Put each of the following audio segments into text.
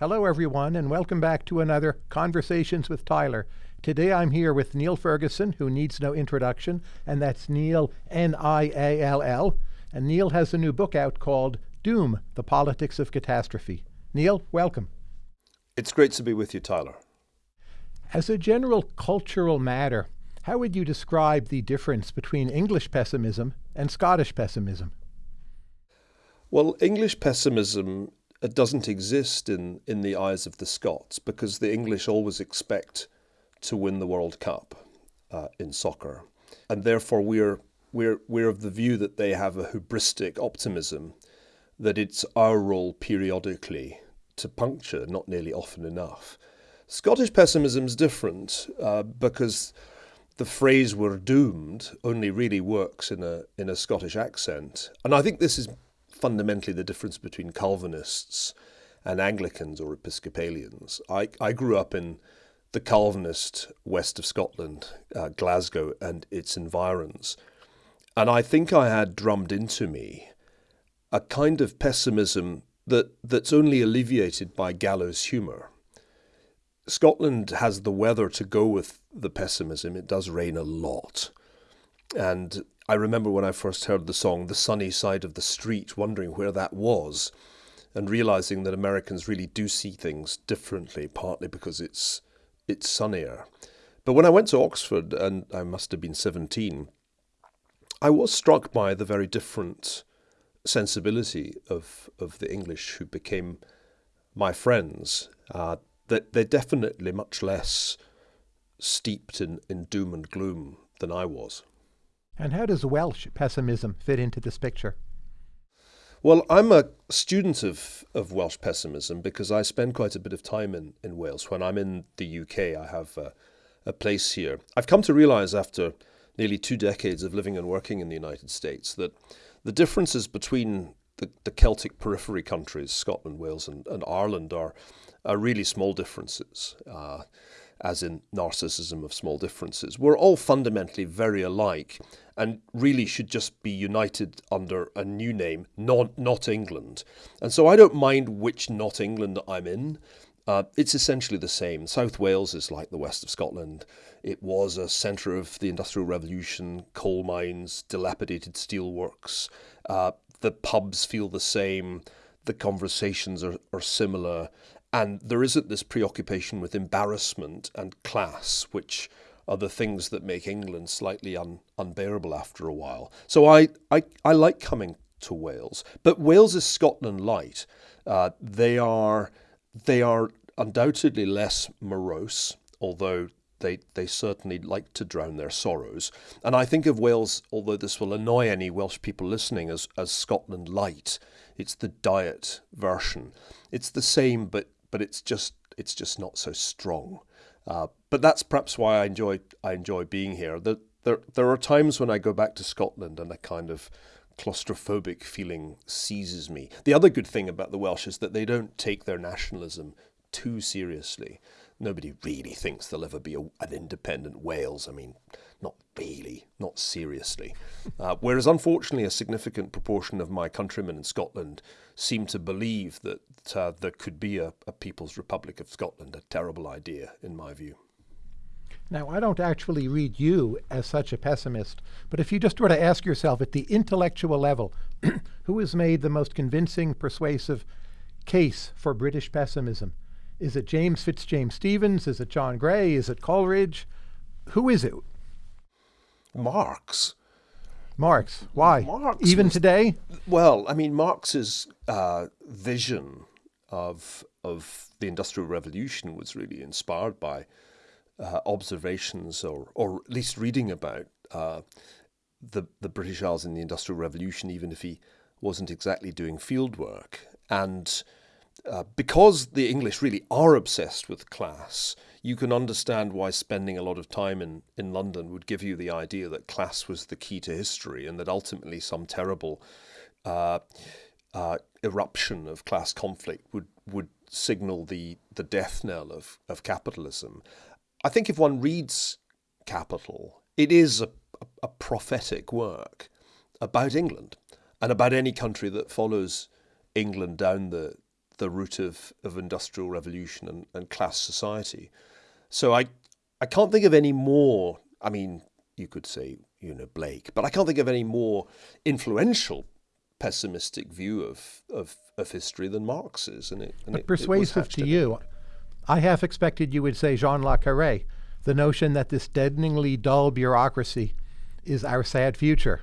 Hello, everyone, and welcome back to another Conversations with Tyler. Today I'm here with Niall Ferguson, who needs no introduction, and that's Niall, N I A L L. And Niall has a new book out called Doom The Politics of Catastrophe. Niall, welcome. It's great to be with you, Tyler. As a general cultural matter, how would you describe the difference between English pessimism and Scottish pessimism? Well, English pessimism doesn't exist in, in the eyes of the Scots because the English always expect to win the World Cup uh, in soccer. And therefore, we're, we're, we're of the view that they have a hubristic optimism that it's our role periodically to puncture, not nearly often enough. Scottish pessimism is different uh, because the phrase "we're doomed" only really works in a in a Scottish accent, and I think this is fundamentally the difference between Calvinists and Anglicans or Episcopalians. I, I grew up in the Calvinist west of Scotland, uh, Glasgow, and its environs. And I think I had drummed into me a kind of pessimism that, that's only alleviated by gallows humour. Scotland has the weather to go with the pessimism. It does rain a lot. And I remember when I first heard the song The Sunny Side of the Street, wondering where that was, and realizing that Americans really do see things differently, partly because it's it's sunnier. But when I went to Oxford, and I must have been 17, I was struck by the very different sensibility of, of the English who became my friends. Uh, that they're definitely much less steeped in, in doom and gloom than I was. And how does Welsh pessimism fit into this picture? Well, I'm a student of, of Welsh pessimism because I spend quite a bit of time in, in Wales. When I'm in the UK, I have a, a place here. I've come to realize after nearly two decades of living and working in the United States that the differences between the, the Celtic periphery countries, Scotland, Wales, and, and Ireland, are, are really small differences. Uh, as in narcissism of small differences. We're all fundamentally very alike and really should just be united under a new name, not, not England. And so I don't mind which not England I'm in. Uh, it's essentially the same. South Wales is like the west of Scotland. It was a centre of the Industrial Revolution, coal mines, dilapidated steelworks. Uh, the pubs feel the same. The conversations are, are similar. And there isn't this preoccupation with embarrassment and class, which are the things that make England slightly un, unbearable after a while. So I, I, I like coming to Wales, but Wales is Scotland light. Uh, they are they are undoubtedly less morose, although they they certainly like to drown their sorrows. And I think of Wales, although this will annoy any Welsh people listening, as as Scotland light. It's the diet version. It's the same, but but it's just it's just not so strong. Uh, but that's perhaps why I enjoy I enjoy being here. The, there there are times when I go back to Scotland and a kind of claustrophobic feeling seizes me. The other good thing about the Welsh is that they don't take their nationalism too seriously. Nobody really thinks there'll ever be a, an independent Wales. I mean, not really, not seriously. Uh, whereas, unfortunately, a significant proportion of my countrymen in Scotland seem to believe that uh, there could be a, a People's Republic of Scotland, a terrible idea, in my view. Now, I don't actually read you as such a pessimist, but if you just were to ask yourself at the intellectual level, who has made the most convincing, persuasive case for British pessimism? Is it James Fitzjames Stevens? Is it John Gray? Is it Coleridge? Who is it? Marx. Marx. Why? Marx Even was- today? Well, I mean, Marx's uh, vision of of the Industrial Revolution was really inspired by uh, observations, or or at least reading about uh, the the British Isles in the Industrial Revolution, even if he wasn't exactly doing field work. And uh, because the English really are obsessed with class, you can understand why spending a lot of time in, in London would give you the idea that class was the key to history and that ultimately some terrible uh, uh, eruption of class conflict would, would signal the, the death knell of, of capitalism. I think if one reads Capital, it is a, a, prophetic work about England and about any country that follows England down the the route of, of industrial revolution and, and class society. So I I can't think of any more. I mean, you could say you know Blake, but I can't think of any more influential pessimistic view of of, of history than Marx's. And it, and but it, persuasive it to you. I half expected you would say John le Carré, the notion that this deadeningly dull bureaucracy is our sad future.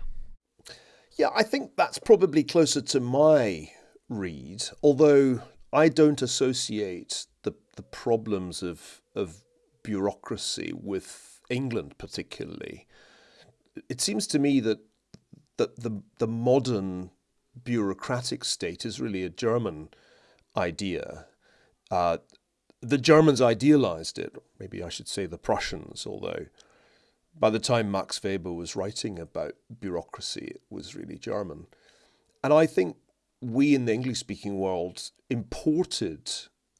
Yeah, I think that's probably closer to my read, although I don't associate the the problems of of bureaucracy with England particularly. It seems to me that that the the modern bureaucratic state is really a German idea. Uh, the Germans idealized it. Maybe I should say the Prussians, although by the time Max Weber was writing about bureaucracy, it was really German. And I think we in the English speaking world imported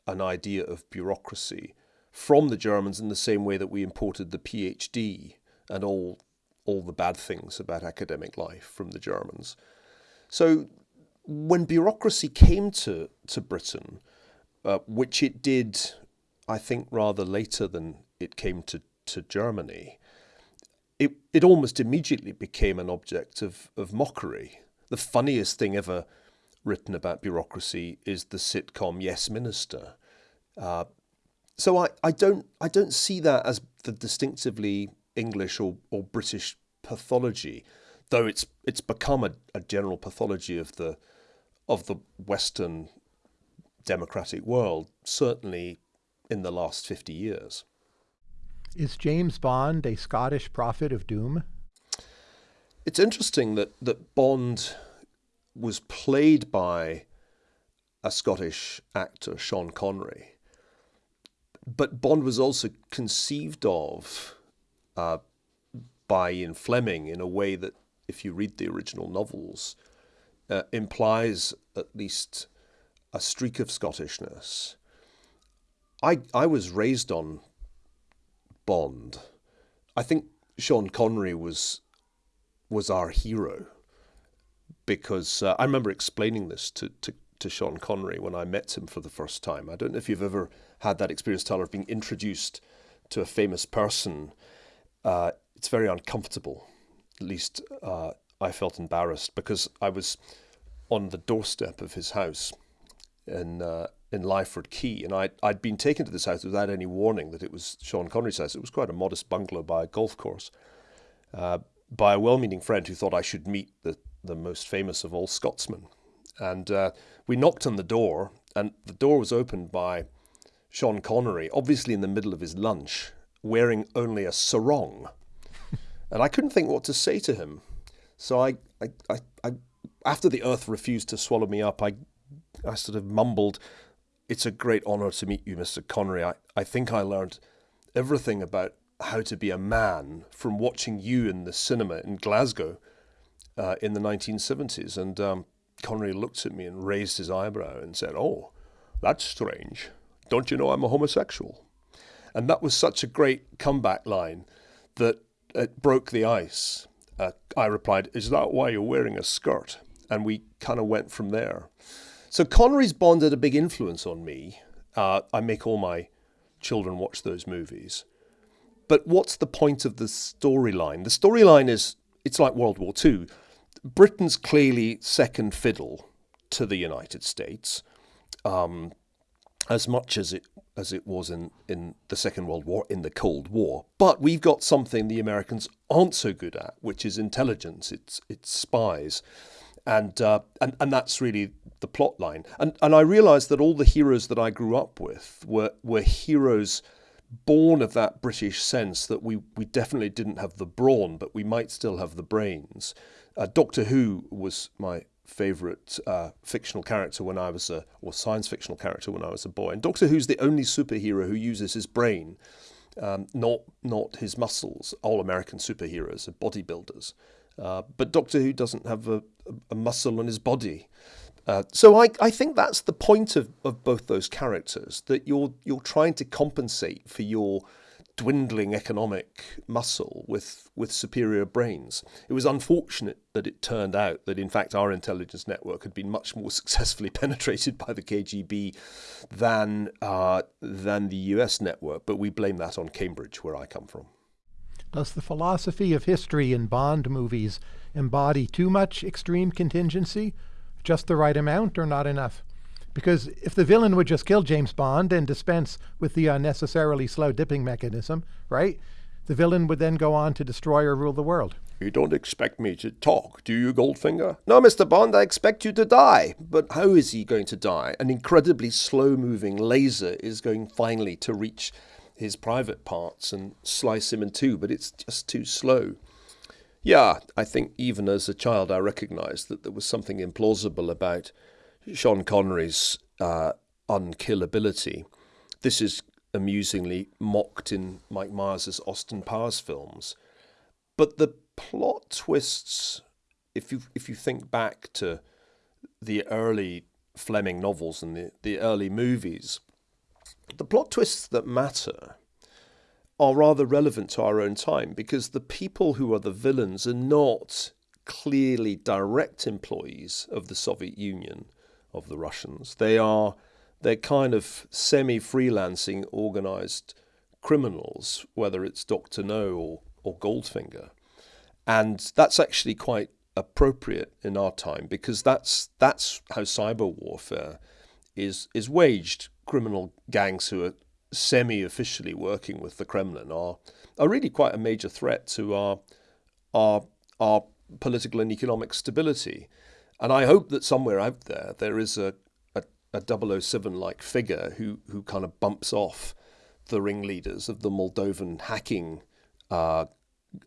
an idea of bureaucracy from the Germans in the same way that we imported the PhD and all all the bad things about academic life from the Germans. So when bureaucracy came to, to Britain, uh, which it did, I think, rather later than it came to, to Germany, it, it almost immediately became an object of, of mockery. The funniest thing ever written about bureaucracy is the sitcom Yes Minister. Uh, so I, I don't I don't see that as the distinctively English or, or British pathology, though it's it's become a, a general pathology of the of the Western democratic world, certainly in the last fifty years. Is James Bond a Scottish prophet of doom? It's interesting that, that Bond was played by a Scottish actor, Sean Connery but Bond was also conceived of uh, by Ian Fleming in a way that, if you read the original novels, uh, implies at least a streak of Scottishness. I I was raised on Bond. I think Sean Connery was was our hero because uh, I remember explaining this to, to to Sean Connery when I met him for the first time. I don't know if you've ever had that experience, Tyler, of being introduced to a famous person. Uh, it's very uncomfortable. At least uh, I felt embarrassed because I was on the doorstep of his house in uh, in Lyford Cay, and I'd, I'd been taken to this house without any warning that it was Sean Connery's house. It was quite a modest bungalow by a golf course, uh, by a well-meaning friend who thought I should meet the, the most famous of all Scotsmen. And uh, we knocked on the door, and the door was opened by Sean Connery, obviously in the middle of his lunch, wearing only a sarong. and I couldn't think what to say to him. So I, I, I, I, after the earth refused to swallow me up, I, I sort of mumbled, It's a great honour to meet you, Mr. Connery. I, I think I learned everything about how to be a man from watching you in the cinema in Glasgow uh, in the 1970s. And um, Connery looked at me and raised his eyebrow and said, Oh, that's strange. Don't you know I'm a homosexual? And that was such a great comeback line that it broke the ice. Uh, I replied, Is that why you're wearing a skirt? And we kind of went from there. So Connery's Bond had a big influence on me. Uh, I make all my children watch those movies. But what's the point of the storyline? The storyline is it's like World War II. Britain's clearly second fiddle to the United States, um, as much as it as it was in, in the Second World War, in the Cold War. But we've got something the Americans aren't so good at, which is intelligence. It's it's spies, and uh, and and that's really the plot line. And and I realised that all the heroes that I grew up with were were heroes born of that British sense that we, we definitely didn't have the brawn, but we might still have the brains. Uh, Doctor Who was my favourite uh, fictional character when I was a, or science fictional character when I was a boy. And Doctor Who's the only superhero who uses his brain, um, not not his muscles. All American superheroes are bodybuilders, uh, but Doctor Who doesn't have a, a muscle in his body. Uh, so I, I think that's the point of, of both those characters that you're you're trying to compensate for your dwindling economic muscle with, with superior brains. It was unfortunate that it turned out that, in fact, our intelligence network had been much more successfully penetrated by the KGB than, uh, than the US network, but we blame that on Cambridge, where I come from. Does the philosophy of history in Bond movies embody too much extreme contingency, just the right amount, or not enough? Because if the villain would just kill James Bond and dispense with the unnecessarily slow dipping mechanism, right? The villain would then go on to destroy or rule the world. You don't expect me to talk, do you, Goldfinger? No, Mr. Bond, I expect you to die. But how is he going to die? An incredibly slow moving laser is going finally to reach his private parts and slice him in two, but it's just too slow. Yeah, I think even as a child I recognized that there was something implausible about Sean Connery's uh, unkillability. This is amusingly mocked in Mike Myers' Austin Powers films. But the plot twists, if you if you think back to the early Fleming novels and the, the early movies, the plot twists that matter are rather relevant to our own time because the people who are the villains are not clearly direct employees of the Soviet Union of the Russians. They are they're kind of semi-freelancing organized criminals, whether it's Doctor No or, or Goldfinger, and that's actually quite appropriate in our time because that's that's how cyber warfare is is waged. Criminal gangs who are semi-officially working with the Kremlin are are really quite a major threat to our our our political and economic stability. And I hope that somewhere out there there is a, a, a 007 like figure who, who kind of bumps off the ringleaders of the Moldovan hacking uh,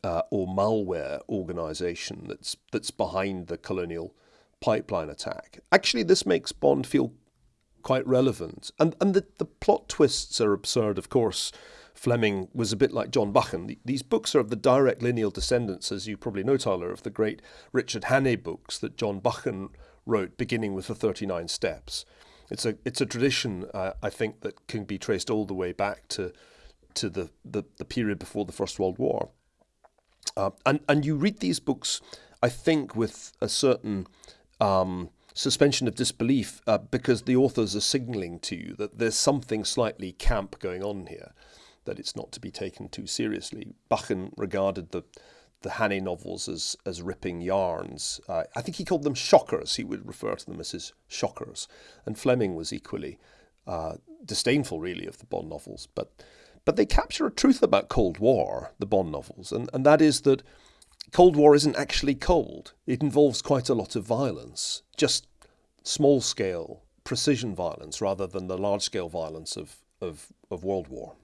uh, or malware organization that's, that's behind the colonial pipeline attack. Actually, this makes Bond feel quite relevant. And, and the, the plot twists are absurd, of course. Fleming was a bit like John Buchan. These books are of the direct lineal descendants, as you probably know, Tyler, of the great Richard Hannay books that John Buchan wrote, beginning with the 39 Steps. It's a it's a tradition, uh, I think, that can be traced all the way back to to the, the, the period before the First World War. Uh, and, and you read these books, I think, with a certain um, suspension of disbelief uh, because the authors are signaling to you that there's something slightly camp going on here that it's not to be taken too seriously. Buchan regarded the the Hannay novels as as ripping yarns. Uh, I think he called them shockers. He would refer to them as his shockers. And Fleming was equally uh, disdainful, really, of the Bond novels. But but they capture a truth about Cold War, the Bond novels, and, and that is that Cold War isn't actually cold. It involves quite a lot of violence, just small scale precision violence rather than the large scale violence of, of, of World War.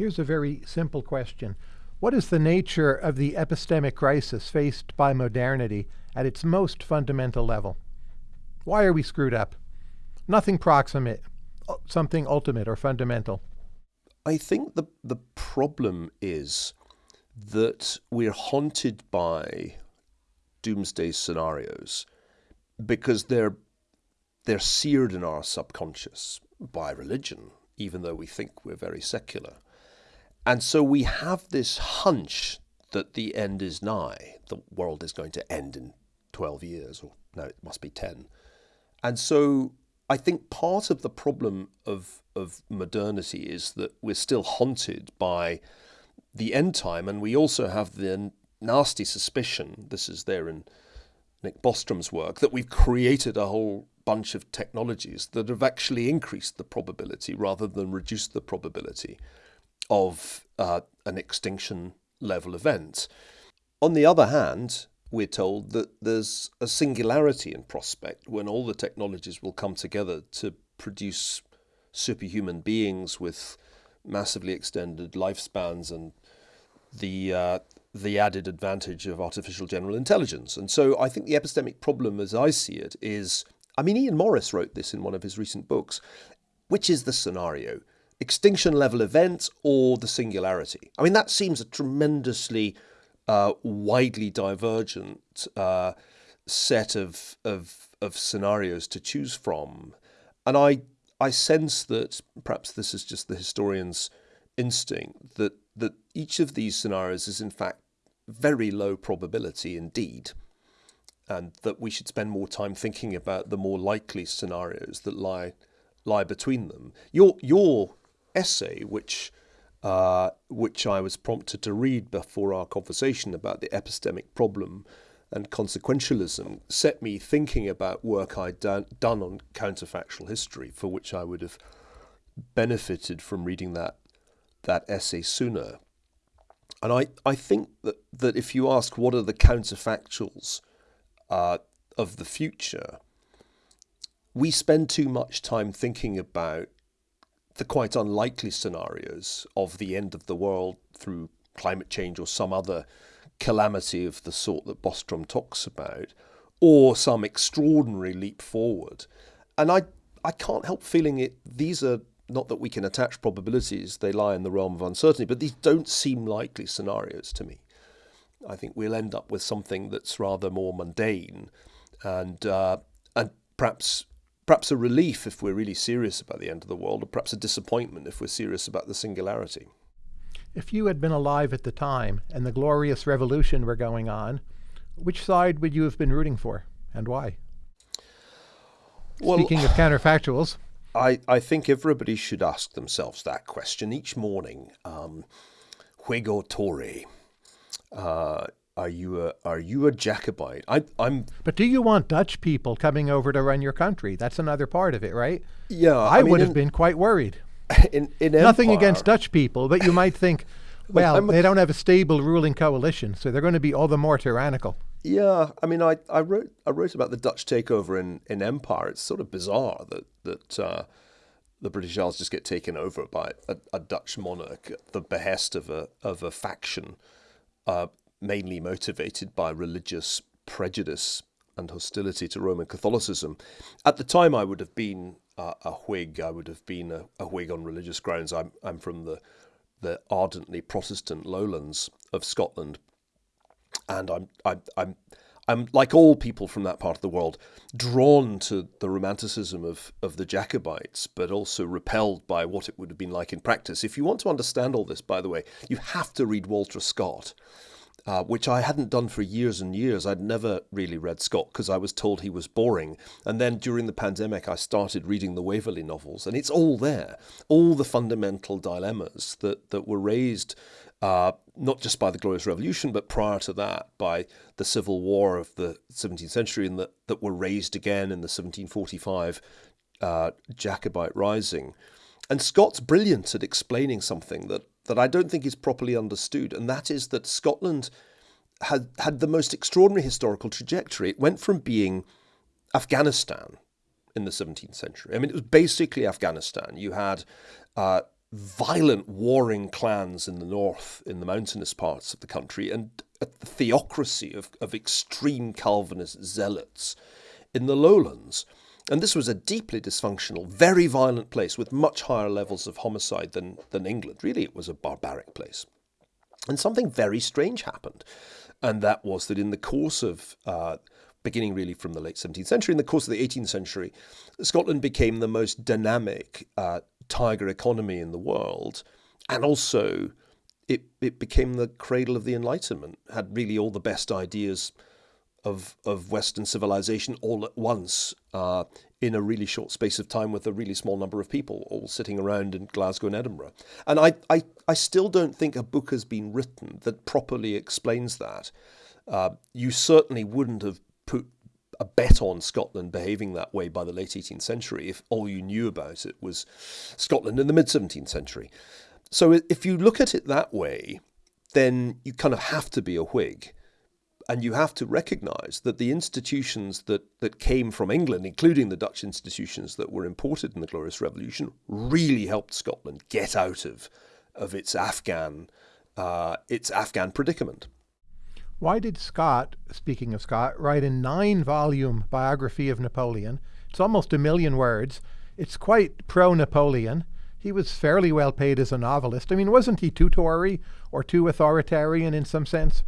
Here's a very simple question. What is the nature of the epistemic crisis faced by modernity at its most fundamental level? Why are we screwed up? Nothing proximate, uh, something ultimate or fundamental. I think the, the problem is that we're haunted by doomsday scenarios because they're they're seared in our subconscious by religion, even though we think we're very secular. And so we have this hunch that the end is nigh. The world is going to end in 12 years, or no, it must be 10. And so I think part of the problem of, of modernity is that we're still haunted by the end time, and we also have the nasty suspicion this is there in Nick Bostrom's work that we've created a whole bunch of technologies that have actually increased the probability rather than reduced the probability of uh, an extinction level event. On the other hand, we're told that there's a singularity in prospect when all the technologies will come together to produce superhuman beings with massively extended lifespans and the uh, the added advantage of artificial general intelligence. And so I think the epistemic problem, as I see it, is I mean, Ian Morris wrote this in one of his recent books. Which is the scenario? Extinction level events or the singularity. I mean, that seems a tremendously uh, widely divergent uh, set of, of, of scenarios to choose from. And I, I sense that perhaps this is just the historian's instinct that that each of these scenarios is in fact very low probability indeed, and that we should spend more time thinking about the more likely scenarios that lie lie between them. Your your essay, which uh, which I was prompted to read before our conversation about the epistemic problem and consequentialism, set me thinking about work I'd done, done on counterfactual history, for which I would have benefited from reading that that essay sooner. And I, I think that, that if you ask what are the counterfactuals uh, of the future, we spend too much time thinking about the quite unlikely scenarios of the end of the world through climate change or some other calamity of the sort that Bostrom talks about, or some extraordinary leap forward. And I, I can't help feeling it. These are not that we can attach probabilities, they lie in the realm of uncertainty, but these don't seem likely scenarios to me. I think we'll end up with something that's rather more mundane and, uh, and perhaps, perhaps a relief if we're really serious about the end of the world, or perhaps a disappointment if we're serious about the singularity. If you had been alive at the time and the glorious revolution were going on, which side would you have been rooting for and why? Well, Speaking of counterfactuals. I, I think everybody should ask themselves that question each morning. Um, Whig or Tory? Uh, are you a are you a Jacobite? I, I'm. But do you want Dutch people coming over to run your country? That's another part of it, right? Yeah, I, I mean, would have in, been quite worried. In, in Nothing Empire, against Dutch people, but you might think, well, they don't have a stable ruling coalition, so they're going to be all the more tyrannical. Yeah, I mean, I, I wrote I wrote about the Dutch takeover in, in Empire. It's sort of bizarre that that uh, the British Isles just get taken over by a, a, Dutch monarch at the behest of a of a faction, uh, mainly motivated by religious prejudice and hostility to Roman Catholicism. At the time, I would have been uh, a Whig. I would have been a, a Whig on religious grounds. I'm I'm from the the ardently Protestant lowlands of Scotland, and I'm I'm I'm I'm like all people from that part of the world, drawn to the romanticism of of the Jacobites, but also repelled by what it would have been like in practice. If you want to understand all this, by the way, you have to read Walter Scott. Uh, which I hadn't done for years and years. I'd never really read Scott because I was told he was boring. And then during the pandemic, I started reading the Waverley novels, and it's all there. All the fundamental dilemmas that, that were raised uh, not just by the Glorious Revolution, but prior to that by the Civil War of the 17th century, and that, that were raised again in the 1745 uh, Jacobite Rising. And Scott's brilliant at explaining something that, that I don't think is properly understood, and that is that Scotland had, had the most extraordinary historical trajectory. It went from being Afghanistan in the 17th century. I mean, it was basically Afghanistan. You had uh, violent warring clans in the north, in the mountainous parts of the country, and a theocracy of, of extreme Calvinist zealots in the lowlands. And this was a deeply dysfunctional, very violent place with much higher levels of homicide than, than England. Really, it was a barbaric place. And something very strange happened. And that was that in the course of uh, beginning really from the late 17th century. In the course of the 18th century, Scotland became the most dynamic uh, tiger economy in the world, and also it it became the cradle of the Enlightenment. Had really all the best ideas of of Western civilization all at once uh, in a really short space of time with a really small number of people all sitting around in Glasgow and Edinburgh. And I I, I still don't think a book has been written that properly explains that. Uh, you certainly wouldn't have put a bet on Scotland behaving that way by the late 18th century if all you knew about it was Scotland in the mid 17th century. So if you look at it that way, then you kind of have to be a Whig. And you have to recognize that the institutions that, that came from England, including the Dutch institutions that were imported in the Glorious Revolution, really helped Scotland get out of, of its Afghan uh, its Afghan predicament. Why did Scott, speaking of Scott, write a nine volume biography of Napoleon? It's almost a million words. It's quite pro Napoleon. He was fairly well paid as a novelist. I mean, wasn't he too Tory or too authoritarian in some sense?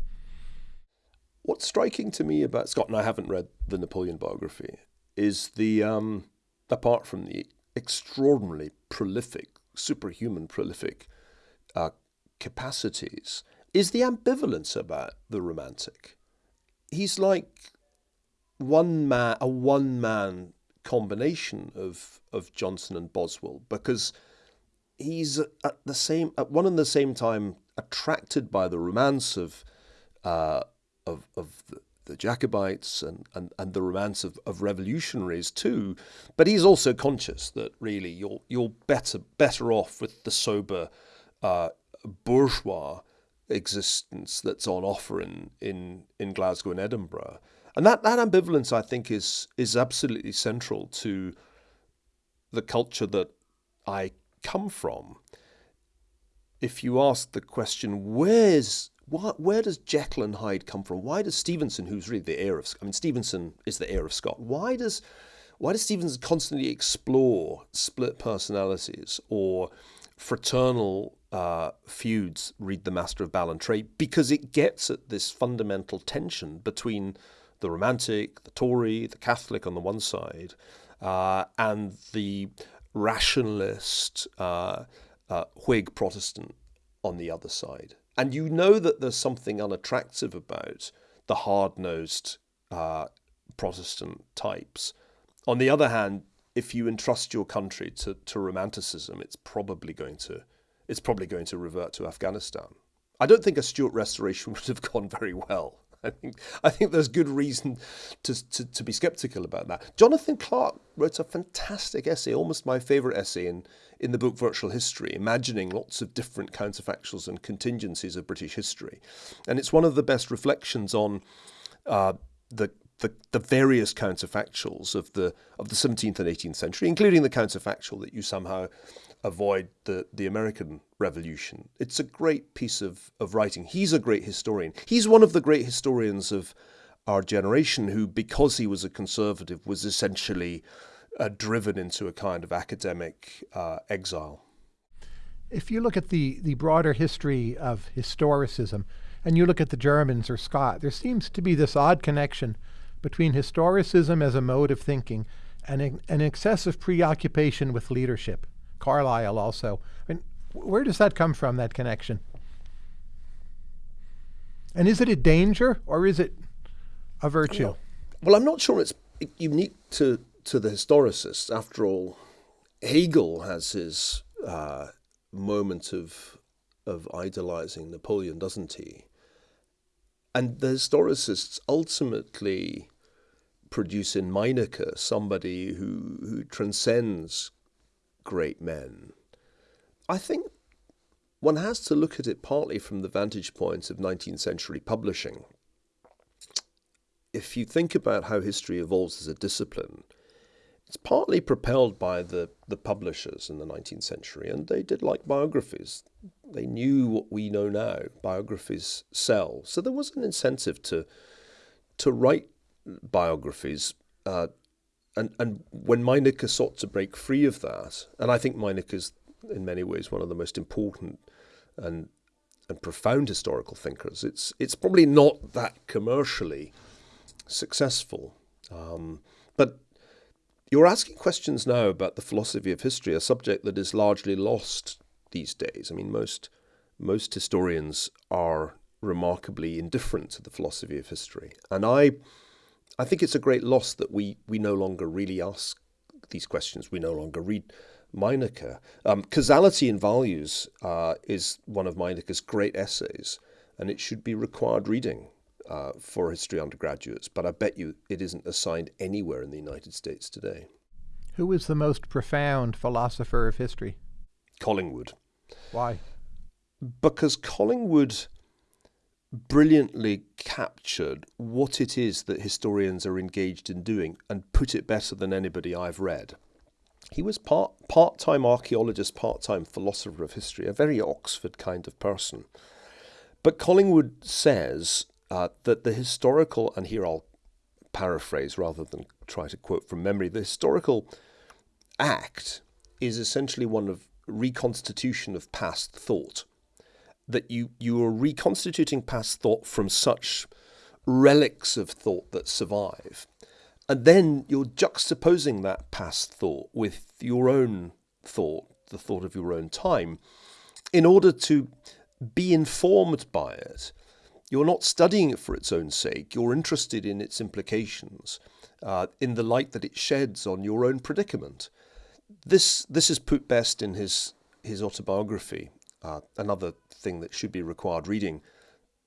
What's striking to me about Scott, and I haven't read the Napoleon biography, is the, um, apart from the extraordinarily prolific, superhuman prolific uh, capacities is the ambivalence about the romantic. He's like one man, a one man combination of of Johnson and Boswell because he's at the same at one and the same time attracted by the romance of uh, of of the, Jacobites and, and, and the romance of, of revolutionaries too, but he's also conscious that really you're you're better better off with the sober uh, bourgeois existence that's on offer in, in, in Glasgow and Edinburgh. And that, that ambivalence, I think, is is absolutely central to the culture that I come from. If you ask the question, where's where does Jekyll and Hyde come from? Why does Stevenson, who's really the heir of, I mean, Stevenson is the heir of Scott. Why does why does Stevenson constantly explore split personalities or fraternal uh, feuds? Read The Master of Ballantrae because it gets at this fundamental tension between the romantic, the Tory, the Catholic on the one side, uh, and the rationalist uh, uh, Whig Protestant on the other side. And you know that there's something unattractive about the hard nosed uh, Protestant types. On the other hand, if you entrust your country to, to romanticism, it's probably going to it's probably going to revert to Afghanistan. I don't think a Stuart restoration would have gone very well. I think I think there's good reason to, to, to be skeptical about that. Jonathan Clark wrote a fantastic essay, almost my favourite essay in, in the book Virtual History, imagining lots of different counterfactuals and contingencies of British history. And it's one of the best reflections on uh, the the, the various counterfactuals of the of the 17th and 18th century, including the counterfactual that you somehow avoid the, the American Revolution. It's a great piece of, of writing. He's a great historian. He's one of the great historians of our generation who, because he was a conservative, was essentially uh, driven into a kind of academic uh, exile. If you look at the, the broader history of historicism, and you look at the Germans or Scott, there seems to be this odd connection between historicism as a mode of thinking and an excessive preoccupation with leadership. Carlyle also. I mean, where does that come from, that connection? And is it a danger or is it a virtue? Well, I'm not sure it's unique to, to the historicists. After all, Hegel has his uh, moment of, of idolizing Napoleon, doesn't he? And the historicists ultimately produce in Meinecke somebody who, who transcends great men. I think one has to look at it partly from the vantage point of 19th century publishing. If you think about how history evolves as a discipline, it's partly propelled by the, the publishers in the 19th century, and they did like biographies. They knew what we know now. Biographies sell. So there was an incentive to, to write biographies uh, and and when Meinecke sought to break free of that, and I think Meinecke is in many ways one of the most important and and profound historical thinkers. It's it's probably not that commercially successful, um, but you're asking questions now about the philosophy of history, a subject that is largely lost these days. I mean, most most historians are remarkably indifferent to the philosophy of history, and I I think it's a great loss that we, we no longer really ask these questions. We no longer read Meinecke. Um, Causality and Values uh, is one of Meinecke's great essays, and it should be required reading uh, for history undergraduates, but I bet you it isn't assigned anywhere in the United States today. Who is the most profound philosopher of history? Collingwood. Why? Because Collingwood brilliantly captured what it is that historians are engaged in doing and put it better than anybody I've read. He was part part time archaeologist, part time philosopher of history, a very Oxford kind of person. But Collingwood says uh, that the historical, and here I'll paraphrase rather than try to quote from memory, the historical act is essentially one of reconstitution of past thought. That you you are reconstituting past thought from such relics of thought that survive, and then you're juxtaposing that past thought with your own thought, the thought of your own time, in order to be informed by it, you're not studying it for its own sake. You're interested in its implications, uh, in the light that it sheds on your own predicament. This this is put best in his his autobiography, uh, another thing that should be required reading,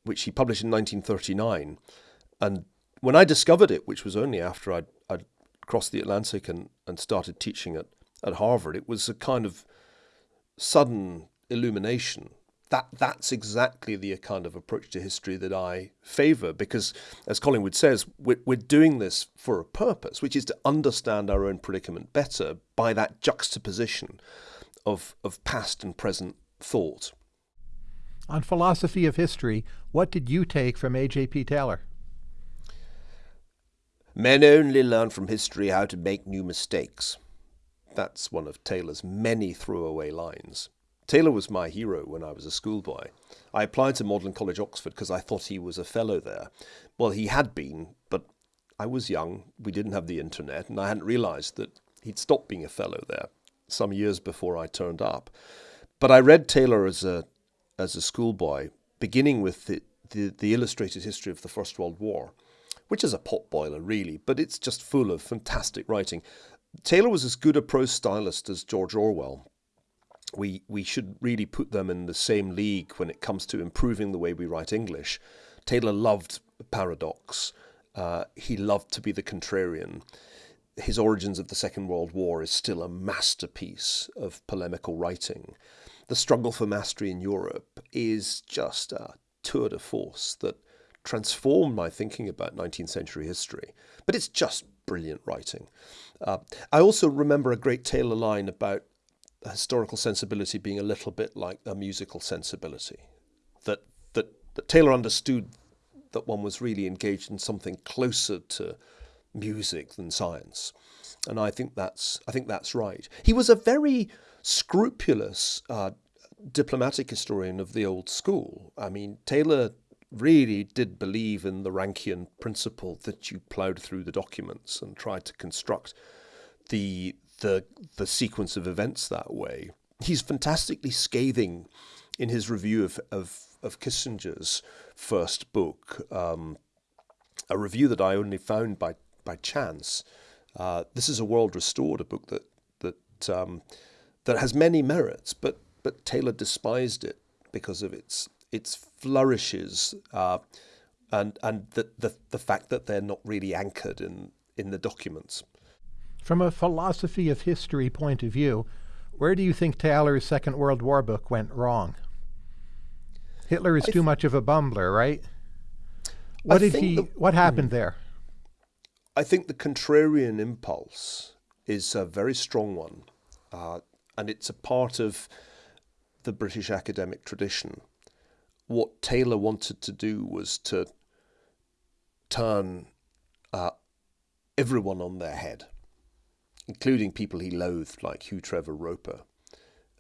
which he published in 1939. And when I discovered it, which was only after I'd, I'd crossed the Atlantic and, and started teaching at, at Harvard, it was a kind of sudden illumination that that's exactly the kind of approach to history that I favour because, as Collingwood says, we're, we're doing this for a purpose, which is to understand our own predicament better by that juxtaposition of, of past and present thought. On philosophy of history, what did you take from A.J.P. Taylor? Men only learn from history how to make new mistakes. That's one of Taylor's many throwaway lines. Taylor was my hero when I was a schoolboy. I applied to Magdalen College, Oxford, because I thought he was a fellow there. Well, he had been, but I was young, we didn't have the internet, and I hadn't realised that he'd stopped being a fellow there some years before I turned up. But I read Taylor as a as a schoolboy, beginning with the, the, the illustrated history of the First World War, which is a potboiler, really, but it's just full of fantastic writing. Taylor was as good a prose stylist as George Orwell, we we should really put them in the same league when it comes to improving the way we write English. Taylor loved paradox. Uh, he loved to be the contrarian. His Origins of the Second World War is still a masterpiece of polemical writing. The Struggle for Mastery in Europe is just a tour de force that transformed my thinking about 19th century history. But it's just brilliant writing. Uh, I also remember a great Taylor line about historical sensibility being a little bit like a musical sensibility. That, that, that Taylor understood that one was really engaged in something closer to music than science. And I think that's, I think that's right. He was a very scrupulous uh, diplomatic historian of the old school. I mean, Taylor really did believe in the Rankian principle that you ploughed through the documents and tried to construct the the the sequence of events that way. He's fantastically scathing in his review of of, of Kissinger's first book, um, a review that I only found by by chance. Uh, this is a world restored, a book that that um, that has many merits, but but Taylor despised it because of its its flourishes uh, and and the, the the fact that they're not really anchored in in the documents. From a philosophy of history point of view, where do you think Taylor's Second World War book went wrong? Hitler is too much of a bumbler, right? What I did he? The, what happened hmm. there? I think the contrarian impulse is a very strong one, uh, and it's a part of the British academic tradition. What Taylor wanted to do was to turn uh, everyone on their head including people he loathed like Hugh Trevor Roper,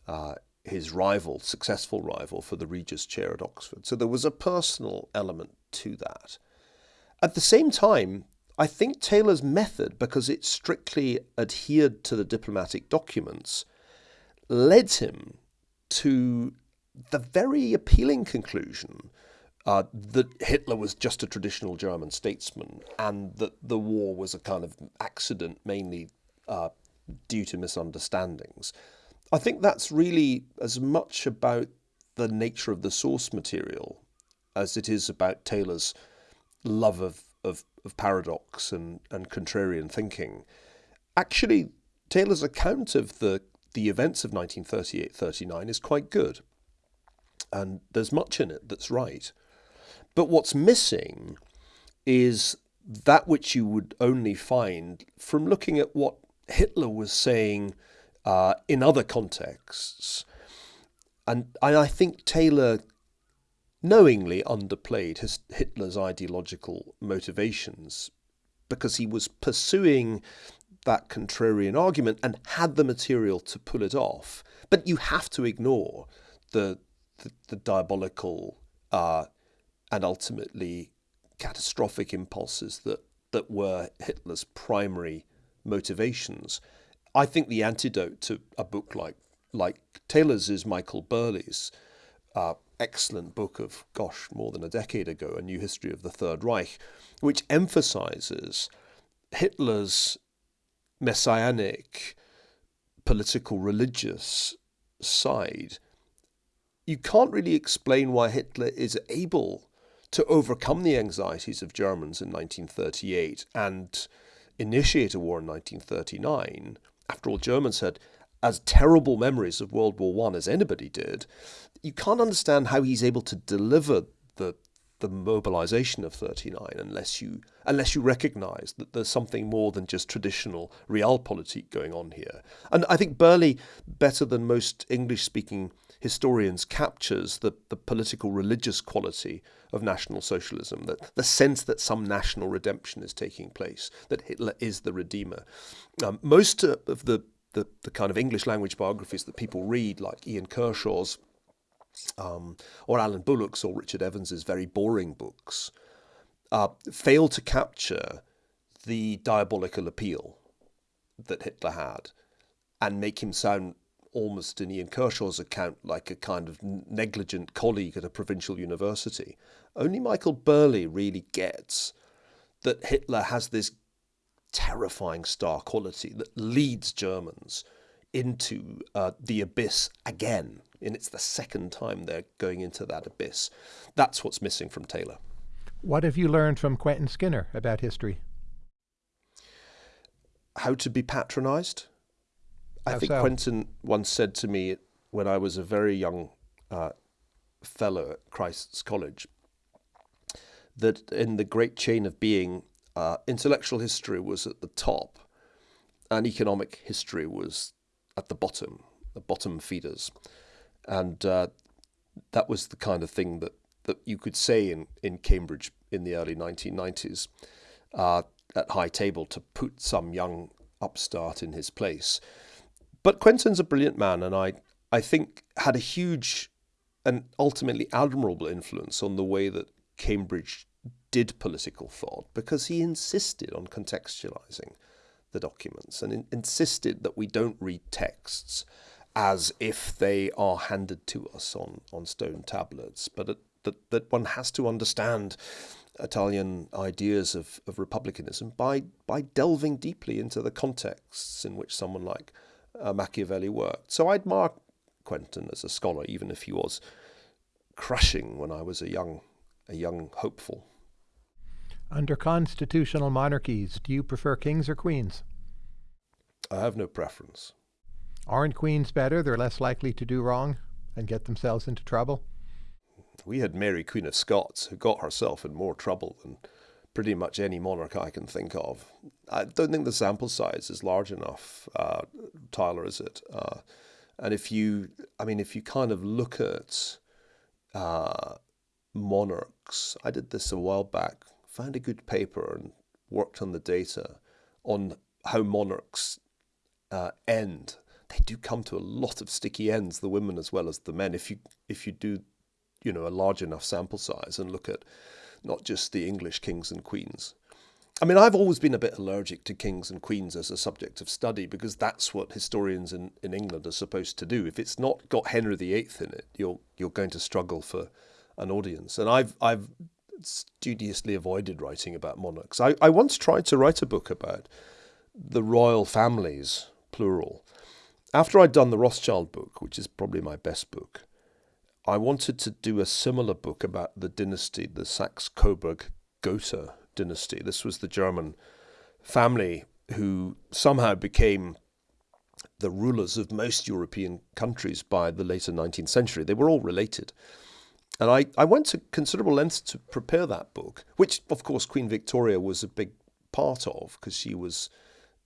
uh, his rival, successful rival for the Regius chair at Oxford. So there was a personal element to that. At the same time, I think Taylor's method, because it strictly adhered to the diplomatic documents, led him to the very appealing conclusion uh, that Hitler was just a traditional German statesman and that the war was a kind of accident mainly uh, due to misunderstandings. I think that's really as much about the nature of the source material as it is about Taylor's love of, of, of paradox and, and contrarian thinking. Actually, Taylor's account of the, the events of 1938 39 is quite good. And there's much in it that's right. But what's missing is that which you would only find from looking at what Hitler was saying uh, in other contexts. And, I think Taylor knowingly underplayed his, Hitler's ideological motivations because he was pursuing that contrarian argument and had the material to pull it off. But you have to ignore the, the, the diabolical uh, and ultimately catastrophic impulses that, that were Hitler's primary motivations. I think the antidote to a book like like Taylor's is Michael Burleigh's uh, excellent book of, gosh, more than a decade ago, A New History of the Third Reich, which emphasizes Hitler's messianic, political, religious side. You can't really explain why Hitler is able to overcome the anxieties of Germans in 1938 and initiate a war in 1939. After all, Germans had as terrible memories of World War One as anybody did. You can't understand how he's able to deliver the the mobilization of 39 unless you unless you recognize that there's something more than just traditional realpolitik going on here and i think burleigh better than most english speaking historians captures the, the political religious quality of national socialism that the sense that some national redemption is taking place that hitler is the redeemer. Um, most of the, the the kind of english language biographies that people read like ian kershaw's um, or Alan Bullock's or Richard Evans's very boring books, uh, fail to capture the diabolical appeal that Hitler had and make him sound almost in Ian Kershaw's account like a kind of negligent colleague at a provincial university. Only Michael Burleigh really gets that Hitler has this terrifying star quality that leads Germans into uh, the abyss again and it's the second time they're going into that abyss. That's what's missing from Taylor. What have you learned from Quentin Skinner about history? How to be patronized. How I think so? Quentin once said to me when I was a very young uh, fellow at Christ's College that in the great chain of being, uh, intellectual history was at the top and economic history was at the bottom, the bottom feeders and uh, that was the kind of thing that, that you could say in, in Cambridge in the early 1990s uh, at high table to put some young upstart in his place. But Quentin's a brilliant man, and I, I think had a huge and ultimately admirable influence on the way that Cambridge did political thought because he insisted on contextualizing the documents and in, insisted that we don't read texts as if they are handed to us on, on stone tablets, but that, that one has to understand Italian ideas of, of republicanism by, by delving deeply into the contexts in which someone like uh, Machiavelli worked. So I'd mark Quentin as a scholar, even if he was crushing when I was a young, a young hopeful. Under constitutional monarchies, do you prefer kings or queens? I have no preference. Aren't queens better? They're less likely to do wrong and get themselves into trouble. We had Mary, Queen of Scots, who got herself in more trouble than pretty much any monarch I can think of. I don't think the sample size is large enough, uh, Tyler, is it? Uh, and if you, I mean, if you kind of look at uh, monarchs, I did this a while back, found a good paper and worked on the data on how monarchs uh, end they do come to a lot of sticky ends, the women as well as the men. If you if you do, you know, a large enough sample size and look at not just the English kings and queens. I mean, I've always been a bit allergic to kings and queens as a subject of study because that's what historians in, in England are supposed to do. If it's not got Henry VIII in it, you're you're going to struggle for an audience. And I've I've studiously avoided writing about monarchs. I, I once tried to write a book about the royal families, plural, after I'd done the Rothschild book, which is probably my best book, I wanted to do a similar book about the dynasty, the Saxe Coburg Gotha dynasty. This was the German family who somehow became the rulers of most European countries by the later 19th century. They were all related. And I, I went to considerable lengths to prepare that book, which, of course, Queen Victoria was a big part of because she was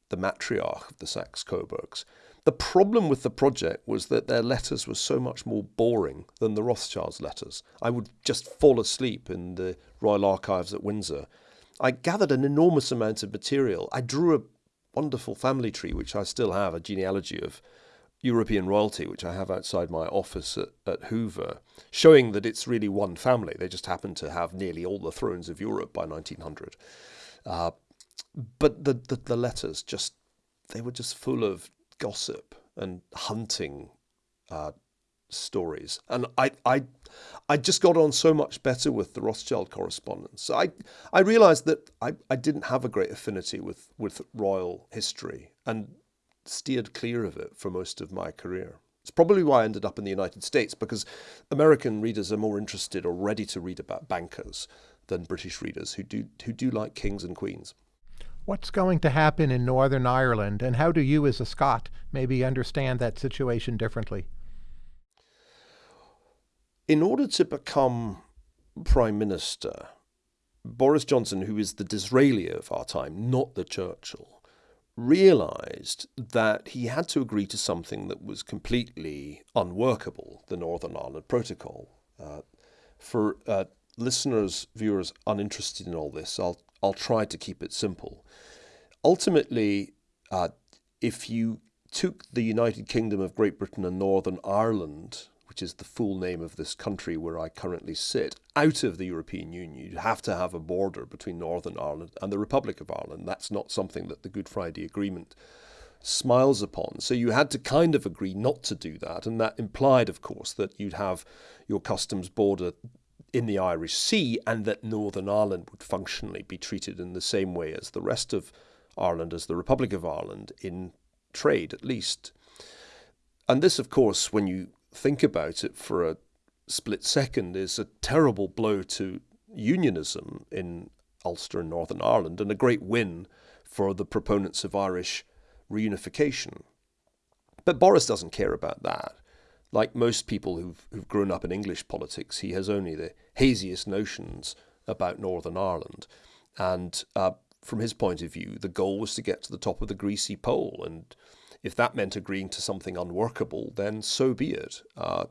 the matriarch of the Saxe Coburgs. The problem with the project was that their letters were so much more boring than the Rothschilds' letters. I would just fall asleep in the Royal Archives at Windsor. I gathered an enormous amount of material. I drew a wonderful family tree, which I still have, a genealogy of European royalty, which I have outside my office at, at Hoover, showing that it's really one family. They just happen to have nearly all the thrones of Europe by 1900. Uh, but the, the, the letters just, they were just full of gossip and hunting uh, stories. And I, I, I just got on so much better with the Rothschild correspondence. I, I realized that I, I didn't have a great affinity with, with royal history and steered clear of it for most of my career. It's probably why I ended up in the United States because American readers are more interested or ready to read about bankers than British readers who do, who do like kings and queens. What's going to happen in Northern Ireland, and how do you, as a Scot, maybe understand that situation differently? In order to become Prime Minister, Boris Johnson, who is the Disraeli of our time, not the Churchill, realised that he had to agree to something that was completely unworkable, the Northern Ireland Protocol. Uh, for uh, listeners, viewers uninterested in all this, I'll, I'll try to keep it simple. Ultimately, uh, if you took the United Kingdom of Great Britain and Northern Ireland which is the full name of this country where I currently sit, out of the European Union, you'd have to have a border between Northern Ireland and the Republic of Ireland. That's not something that the Good Friday Agreement smiles upon. So you had to kind of agree not to do that. And that implied, of course, that you'd have your customs border in the Irish Sea and that Northern Ireland would functionally be treated in the same way as the rest of Ireland, as the Republic of Ireland, in trade at least. And this, of course, when you think about it for a split second is a terrible blow to unionism in Ulster and Northern Ireland and a great win for the proponents of Irish reunification. But Boris doesn't care about that. Like most people who've, who've grown up in English politics, he has only the haziest notions about Northern Ireland. And uh, from his point of view, the goal was to get to the top of the greasy pole and if that meant agreeing to something unworkable, then so be it. Uh,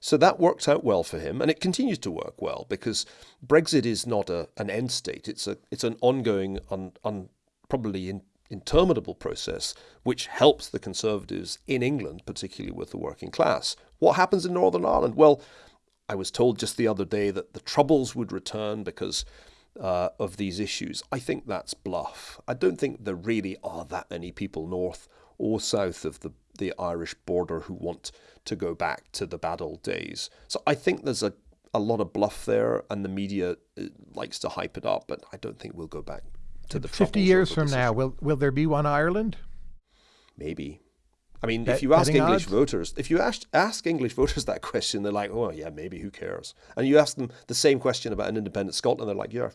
so that worked out well for him, and it continues to work well because Brexit is not a, an end state. It's a it's an ongoing, un, un, probably in, interminable process, which helps the Conservatives in England, particularly with the working class. What happens in Northern Ireland? Well, I was told just the other day that the Troubles would return because uh, of these issues. I think that's bluff. I don't think there really are that many people north or south of the, the Irish border who want to go back to the bad old days. So I think there's a, a lot of bluff there, and the media uh, likes to hype it up, but I don't think we'll go back to the 50 years from now, will, will there be one Ireland? Maybe. I mean, Bet, if you ask English odds? voters, if you ask, ask English voters that question, they're like, "Oh, yeah, maybe. Who cares?" And you ask them the same question about an independent Scotland, they're like, "Yeah,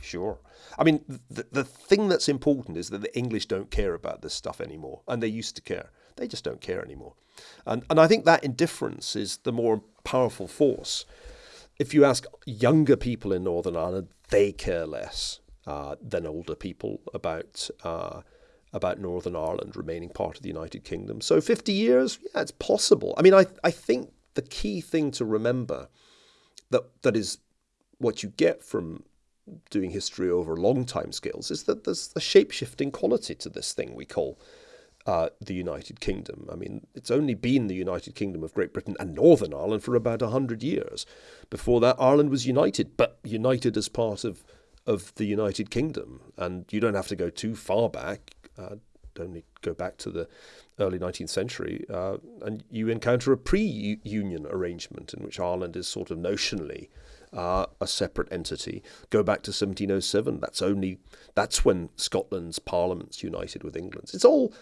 sure." I mean, the the thing that's important is that the English don't care about this stuff anymore, and they used to care. They just don't care anymore, and and I think that indifference is the more powerful force. If you ask younger people in Northern Ireland, they care less uh, than older people about. Uh, about Northern Ireland remaining part of the United Kingdom. So 50 years, yeah, it's possible. I mean, I, I think the key thing to remember that that is what you get from doing history over long time scales is that there's a shape-shifting quality to this thing we call uh, the United Kingdom. I mean, it's only been the United Kingdom of Great Britain and Northern Ireland for about 100 years. Before that, Ireland was united, but united as part of, of the United Kingdom. And you don't have to go too far back uh, only go back to the early 19th century, uh, and you encounter a pre-union arrangement in which Ireland is sort of notionally uh, a separate entity. Go back to 1707. That's only that's when Scotland's parliaments united with England's. It's all.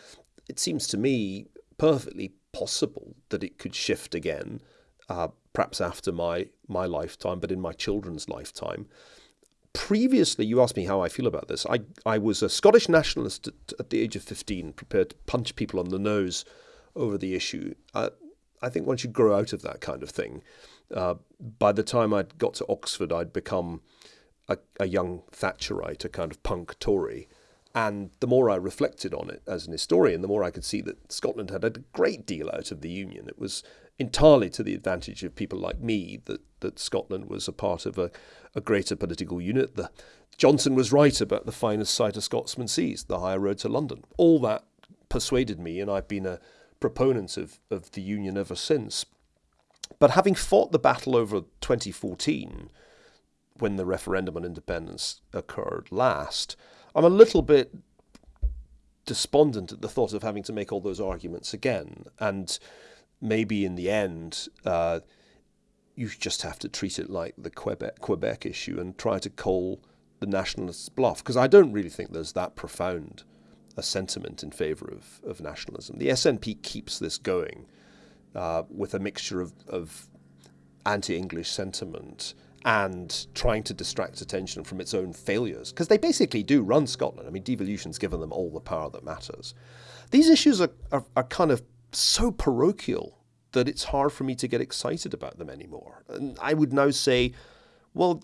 It seems to me perfectly possible that it could shift again, uh, perhaps after my my lifetime, but in my children's lifetime previously, you asked me how I feel about this. I, I was a Scottish nationalist at, at the age of 15, prepared to punch people on the nose over the issue. I, I think once you grow out of that kind of thing, uh, by the time I'd got to Oxford, I'd become a, a young Thatcherite, a kind of punk Tory. And the more I reflected on it as an historian, the more I could see that Scotland had had a great deal out of the Union. It was entirely to the advantage of people like me that, that Scotland was a part of a, a greater political unit. The, Johnson was right about the finest sight a Scotsman sees, the higher road to London. All that persuaded me, and I've been a proponent of, of the Union ever since. But having fought the battle over 2014, when the referendum on independence occurred last, I'm a little bit despondent at the thought of having to make all those arguments again. And maybe in the end, uh, you just have to treat it like the Quebec Quebec issue and try to call the nationalists bluff because I don't really think there's that profound a sentiment in favour of, of nationalism. The SNP keeps this going uh, with a mixture of, of anti-English sentiment and trying to distract attention from its own failures because they basically do run Scotland. I mean, devolution's given them all the power that matters. These issues are, are, are kind of so parochial that it's hard for me to get excited about them anymore. And I would now say, well,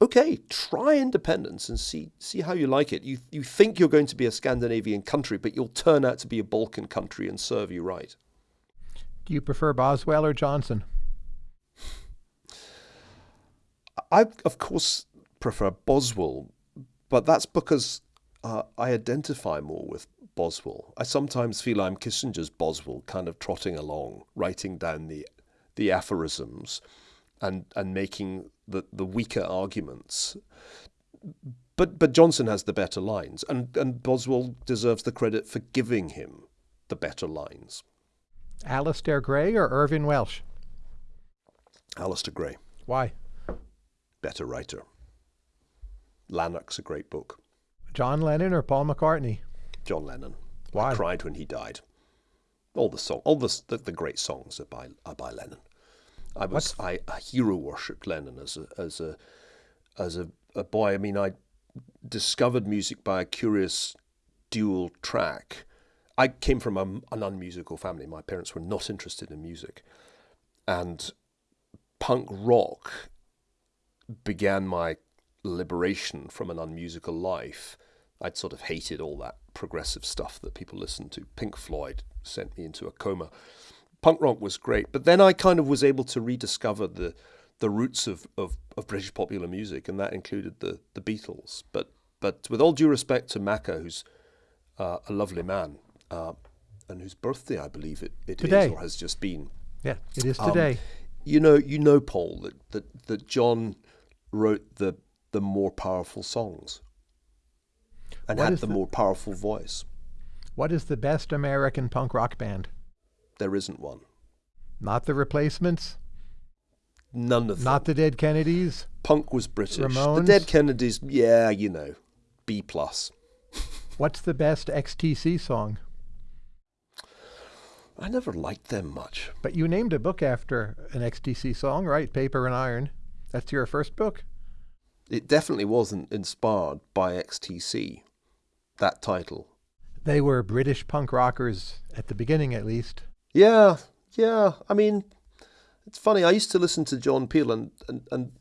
okay, try independence and see see how you like it. You you think you're going to be a Scandinavian country, but you'll turn out to be a Balkan country and serve you right. Do you prefer Boswell or Johnson? I of course prefer Boswell, but that's because uh, I identify more with Boswell. I sometimes feel I'm Kissinger's Boswell, kind of trotting along, writing down the the aphorisms and and making the, the weaker arguments. But but Johnson has the better lines, and, and Boswell deserves the credit for giving him the better lines. Alasdair Gray or Irvine Welsh? Alasdair Gray. Why? Better writer. Lanark's a great book. John Lennon or Paul McCartney? John Lennon. Why? I cried when he died. All the song, all the, the, the great songs are by are by Lennon. I was I, I hero worshipped Lennon as a as a as a, a boy. I mean, I discovered music by a curious dual track. I came from a, an unmusical family. My parents were not interested in music, and punk rock began my liberation from an unmusical life. I'd sort of hated all that progressive stuff that people listened to. Pink Floyd sent me into a coma punk rock was great. But then I kind of was able to rediscover the the roots of, of, of British popular music, and that included the, the Beatles. But but with all due respect to Macca, who's uh, a lovely man, uh, and whose birthday I believe it, it is or has just been. Yeah, it is today. Um, you know, you know, Paul, that, that, that John wrote the the more powerful songs and what had the, the more powerful voice. What is the best American punk rock band? There isn't one. Not the replacements? None of them. Not the Dead Kennedys? Punk was British. Ramones? The Dead Kennedys, yeah, you know, B plus. What's the best XTC song? I never liked them much. But you named a book after an XTC song, right? Paper and Iron. That's your first book? It definitely wasn't inspired by XTC, that title. They were British punk rockers at the beginning, at least. Yeah, yeah. I mean, it's funny. I used to listen to John Peel, and, and, and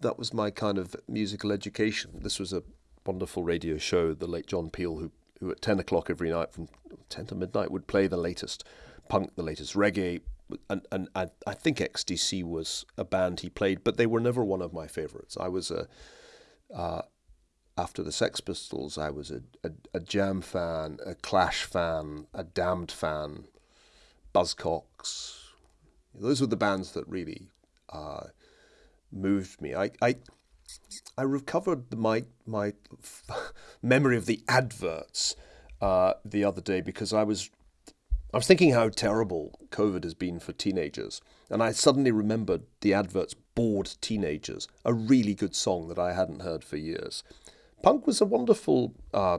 that was my kind of musical education. This was a wonderful radio show, the late John Peel, who, who at 10 o'clock every night from 10 to midnight would play the latest punk, the latest reggae. And, and, and I think XTC was a band he played, but they were never one of my favorites. I was a, uh, after the Sex Pistols, I was a, a, a Jam fan, a Clash fan, a Damned fan, Buzzcocks. Those were the bands that really uh, moved me. I, I, I recovered my my memory of the adverts uh, the other day because I was I was thinking how terrible COVID has been for teenagers, and I suddenly remembered the adverts "Bored Teenagers," a really good song that I hadn't heard for years. Punk was a wonderful uh,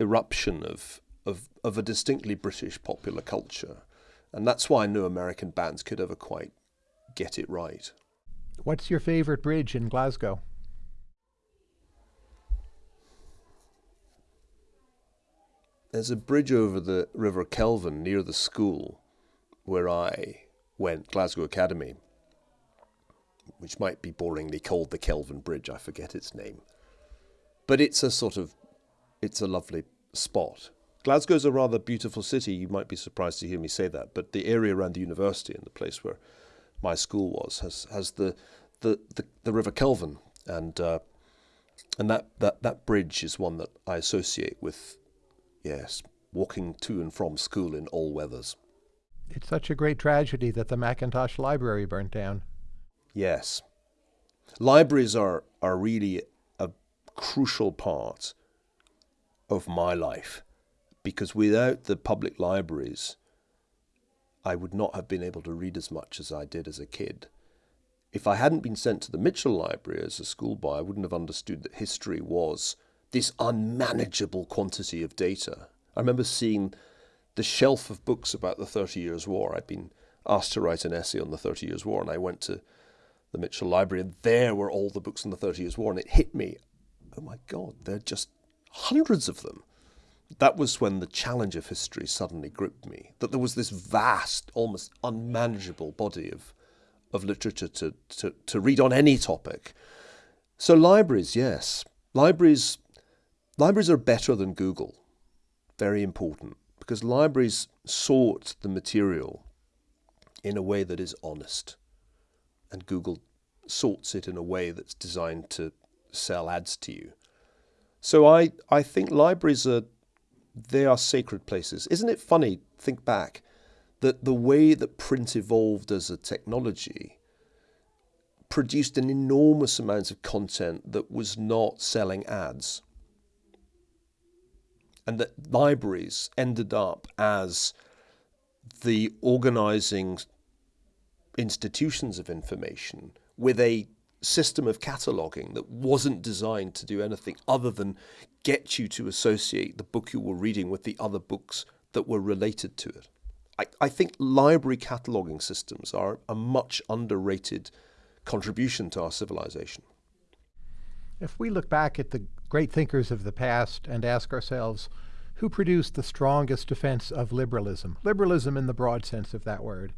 eruption of, of of a distinctly British popular culture. And that's why no American bands could ever quite get it right. What's your favorite bridge in Glasgow? There's a bridge over the River Kelvin near the school where I went, Glasgow Academy, which might be boringly called the Kelvin Bridge, I forget its name. But it's a sort of, it's a lovely spot. Glasgow's a rather beautiful city. You might be surprised to hear me say that, but the area around the university and the place where my school was has has the the the, the River Kelvin, and uh, and that, that that bridge is one that I associate with, yes, walking to and from school in all weathers. It's such a great tragedy that the Mackintosh Library burnt down. Yes, libraries are are really crucial part of my life because without the public libraries, I would not have been able to read as much as I did as a kid. If I hadn't been sent to the Mitchell Library as a schoolboy, I wouldn't have understood that history was this unmanageable quantity of data. I remember seeing the shelf of books about the Thirty Years' War. I'd been asked to write an essay on the Thirty Years' War, and I went to the Mitchell Library, and there were all the books on the Thirty Years' War, and it hit me. Oh my God, there are just hundreds of them. That was when the challenge of history suddenly gripped me. That there was this vast, almost unmanageable body of of literature to, to, to read on any topic. So libraries, yes. Libraries libraries are better than Google. Very important. Because libraries sort the material in a way that is honest. And Google sorts it in a way that's designed to sell ads to you. So I, I think libraries are they are sacred places. Isn't it funny, think back, that the way that print evolved as a technology produced an enormous amount of content that was not selling ads. And that libraries ended up as the organizing institutions of information with a system of cataloging that wasn't designed to do anything other than get you to associate the book you were reading with the other books that were related to it. I, I think library cataloging systems are a much underrated contribution to our civilization. If we look back at the great thinkers of the past and ask ourselves, who produced the strongest defense of liberalism? Liberalism in the broad sense of that word.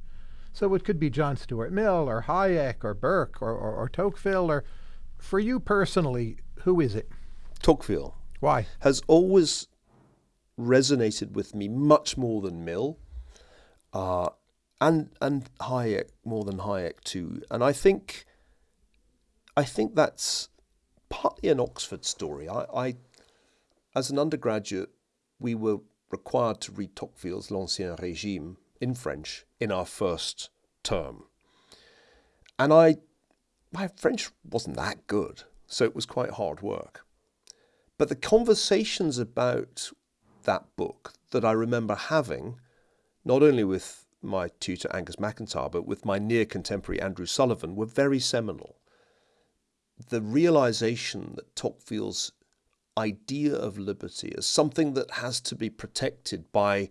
So it could be John Stuart Mill or Hayek or Burke or, or, or Tocqueville or for you personally, who is it? Tocqueville. Why? Has always resonated with me much more than Mill. Uh, and and Hayek more than Hayek too. And I think I think that's partly an Oxford story. I, I as an undergraduate, we were required to read Tocqueville's L'Ancien Régime in French in our first term. And I, my French wasn't that good, so it was quite hard work. But the conversations about that book that I remember having, not only with my tutor Angus McIntyre, but with my near contemporary Andrew Sullivan, were very seminal. The realization that Tocqueville's idea of liberty as something that has to be protected by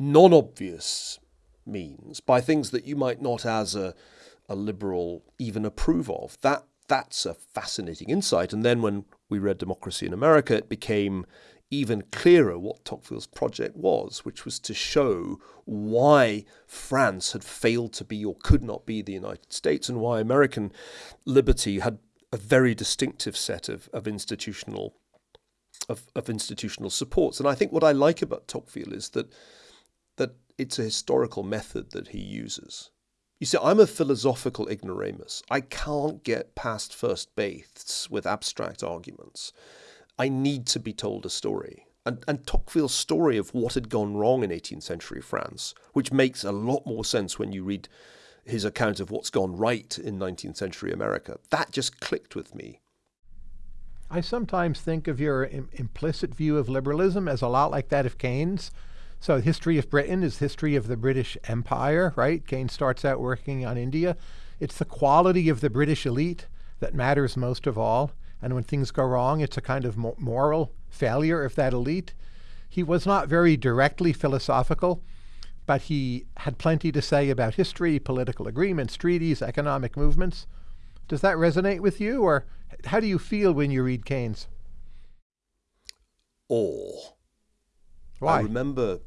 non obvious means, by things that you might not, as a, a liberal, even approve of. That that's a fascinating insight. And then when we read Democracy in America, it became even clearer what Tocqueville's project was, which was to show why France had failed to be or could not be the United States and why American liberty had a very distinctive set of, of institutional of, of institutional supports. And I think what I like about Tocqueville is that that it's a historical method that he uses. You see, I'm a philosophical ignoramus. I can't get past first base with abstract arguments. I need to be told a story. And, and Tocqueville's story of what had gone wrong in 18th century France, which makes a lot more sense when you read his account of what's gone right in 19th century America, that just clicked with me. I sometimes think of your Im- implicit view of liberalism as a lot like that of Keynes. So, the history of Britain is history of the British Empire, right? Keynes starts out working on India. It's the quality of the British elite that matters most of all. And when things go wrong, it's a kind of moral failure of that elite. He was not very directly philosophical, but he had plenty to say about history, political agreements, treaties, economic movements. Does that resonate with you, or how do you feel when you read Keynes? Awe. Why? I remember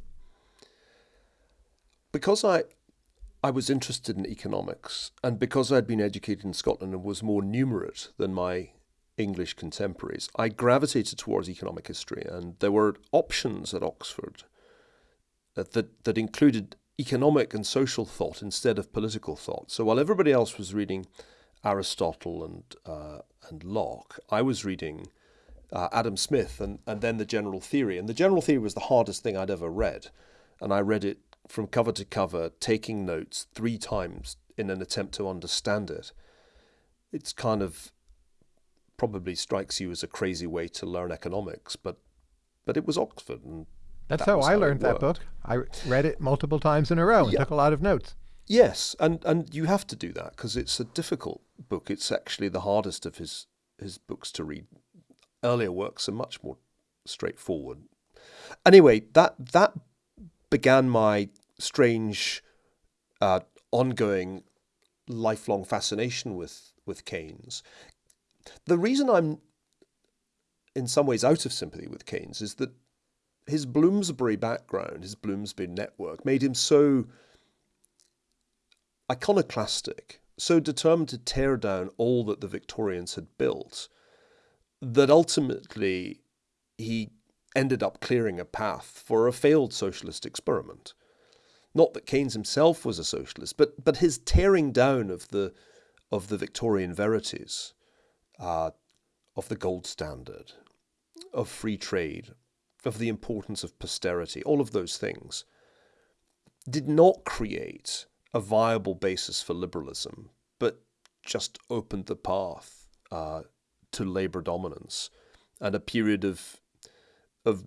because I I was interested in economics, and because I'd been educated in Scotland and was more numerate than my English contemporaries, I gravitated towards economic history, and there were options at Oxford that, that, that included economic and social thought instead of political thought. So while everybody else was reading Aristotle and uh, and Locke, I was reading uh, Adam Smith and, and then the general theory. And the general theory was the hardest thing I'd ever read. And I read it from cover to cover, taking notes three times in an attempt to understand it. It's kind of probably strikes you as a crazy way to learn economics, but but it was Oxford, and that's that how I how learned that book. I read it multiple times in a row and Yeah. took a lot of notes. Yes, and, and you have to do that because it's a difficult book. It's actually the hardest of his his books to read. Earlier works are much more straightforward. Anyway, that that began my strange, uh, ongoing, lifelong fascination with with Keynes. The reason I'm in some ways out of sympathy with Keynes is that his Bloomsbury background, his Bloomsbury network, made him so iconoclastic, so determined to tear down all that the Victorians had built, that ultimately he ended up clearing a path for a failed socialist experiment. Not that Keynes himself was a socialist, but but his tearing down of the of the Victorian verities, uh, of the gold standard, of free trade, of the importance of posterity, all of those things, did not create a viable basis for liberalism, but just opened the path uh, to labour dominance and a period of of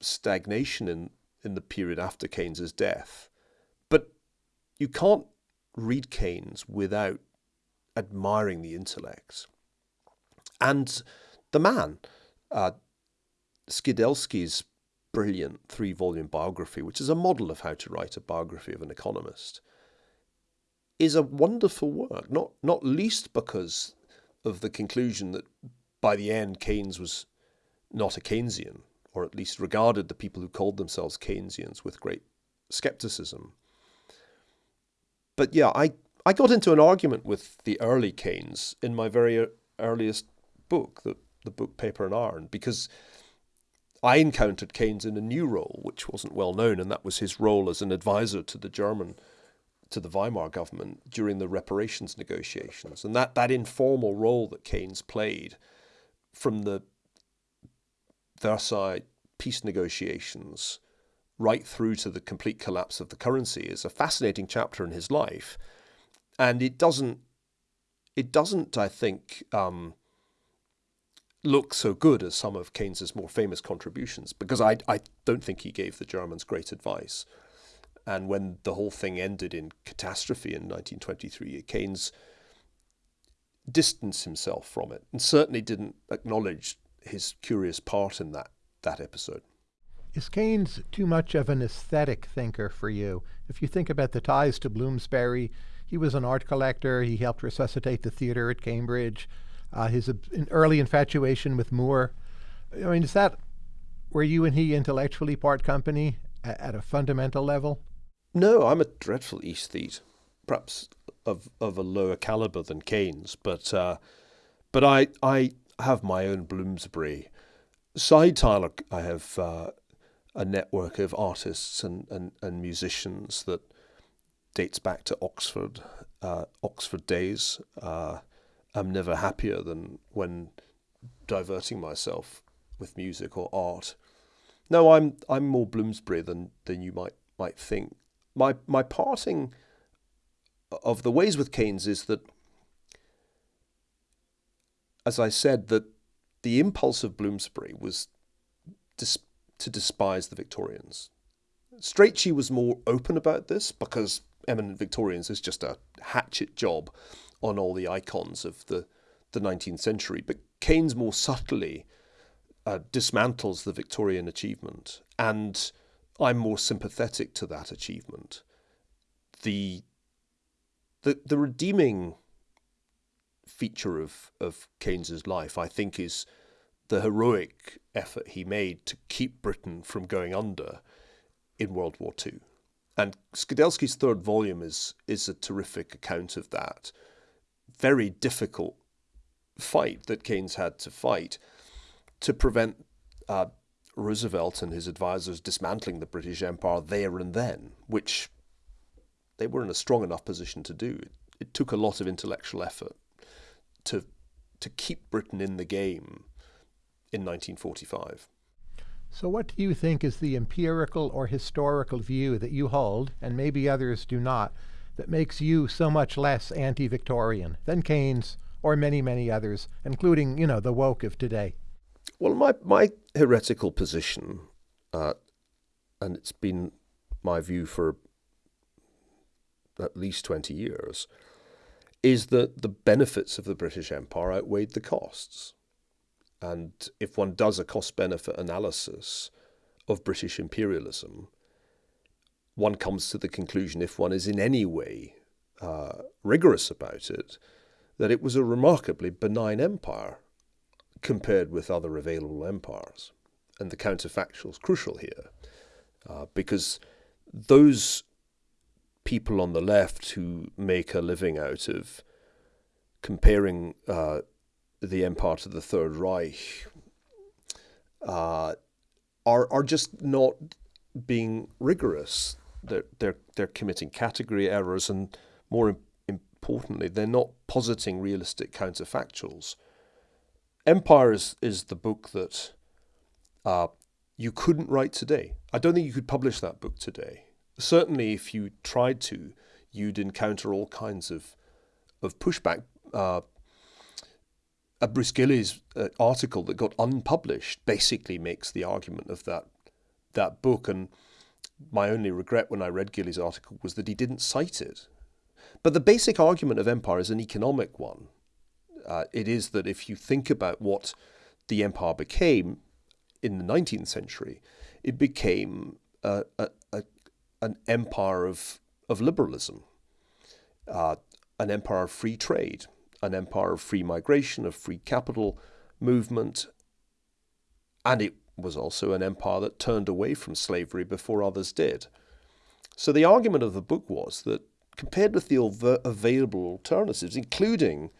stagnation in, in the period after Keynes's death. But you can't read Keynes without admiring the intellect. And the man, uh, Skidelsky's brilliant three volume biography, which is a model of how to write a biography of an economist, is a wonderful work, not, not least because of the conclusion that by the end Keynes was not a Keynesian, or at least regarded the people who called themselves Keynesians with great skepticism. But yeah, I, I got into an argument with the early Keynes in my very earliest book, the, the book Paper and Iron, because I encountered Keynes in a new role, which wasn't well known, and that was his role as an advisor to the German, to the Weimar government during the reparations negotiations. And that, that informal role that Keynes played from the Versailles peace negotiations right through to the complete collapse of the currency is a fascinating chapter in his life. And it doesn't, it doesn't, I think, um, look so good as some of Keynes's more famous contributions because I, I don't think he gave the Germans great advice. And when the whole thing ended in catastrophe in 1923, Keynes distanced himself from it and certainly didn't acknowledge his curious part in that, that episode. Is Keynes too much of an aesthetic thinker for you? If you think about the ties to Bloomsbury, he was an art collector. He helped resuscitate the theatre at Cambridge. Uh, his an early infatuation with Moore. I mean, is that where you and he intellectually part company a- at a fundamental level? No, I'm a dreadful aesthete, perhaps of of a lower caliber than Keynes, but uh, but I I have my own Bloomsbury. Side Tyler, I have uh, a network of artists and, and, and musicians that dates back to Oxford, uh, Oxford days. Uh, I'm never happier than when diverting myself with music or art. No, I'm I'm more Bloomsbury than than you might might think. My my parting of the ways with Keynes is that, as I said, that the impulse of Bloomsbury was dis- to despise the Victorians. Strachey was more open about this because eminent Victorians is just a hatchet job on all the icons of the, the 19th century. But Keynes more subtly uh, dismantles the Victorian achievement, and I'm more sympathetic to that achievement. The the the redeeming feature of of Keynes's life, I think, is the heroic effort he made to keep Britain from going under in World War II. And Skidelsky's third volume is is a terrific account of that. Very difficult fight that Keynes had to fight to prevent uh, Roosevelt and his advisors dismantling the British Empire there and then, which they were in a strong enough position to do. It, it took a lot of intellectual effort to to keep Britain in the game in 1945. So, what do you think is the empirical or historical view that you hold, and maybe others do not, that makes you so much less anti Victorian than Keynes or many, many others, including, you know, the woke of today? Well, my, my heretical position, uh, and it's been my view for at least 20 years, is that the benefits of the British Empire outweighed the costs. And if one does a cost benefit analysis of British imperialism, one comes to the conclusion, if one is in any way uh, rigorous about it, that it was a remarkably benign empire compared with other available empires. And the counterfactual is crucial here, uh, because those people on the left who make a living out of comparing uh, the empire to the Third Reich uh, are are just not being rigorous. They're they're they're committing category errors, and more importantly, they're not positing realistic counterfactuals. Empire is, is the book that uh, you couldn't write today. I don't think you could publish that book today. Certainly, if you tried to, you'd encounter all kinds of of pushback. Uh, a Bruce uh, article that got unpublished basically makes the argument of that that book. And my only regret when I read Gilley's article was that he didn't cite it. But the basic argument of empire is an economic one. Uh, it is that if you think about what the empire became in the 19th century, it became a, a an empire of, of liberalism, uh, an empire of free trade, an empire of free migration, of free capital movement, and it was also an empire that turned away from slavery before others did. So the argument of the book was that compared with the available alternatives, including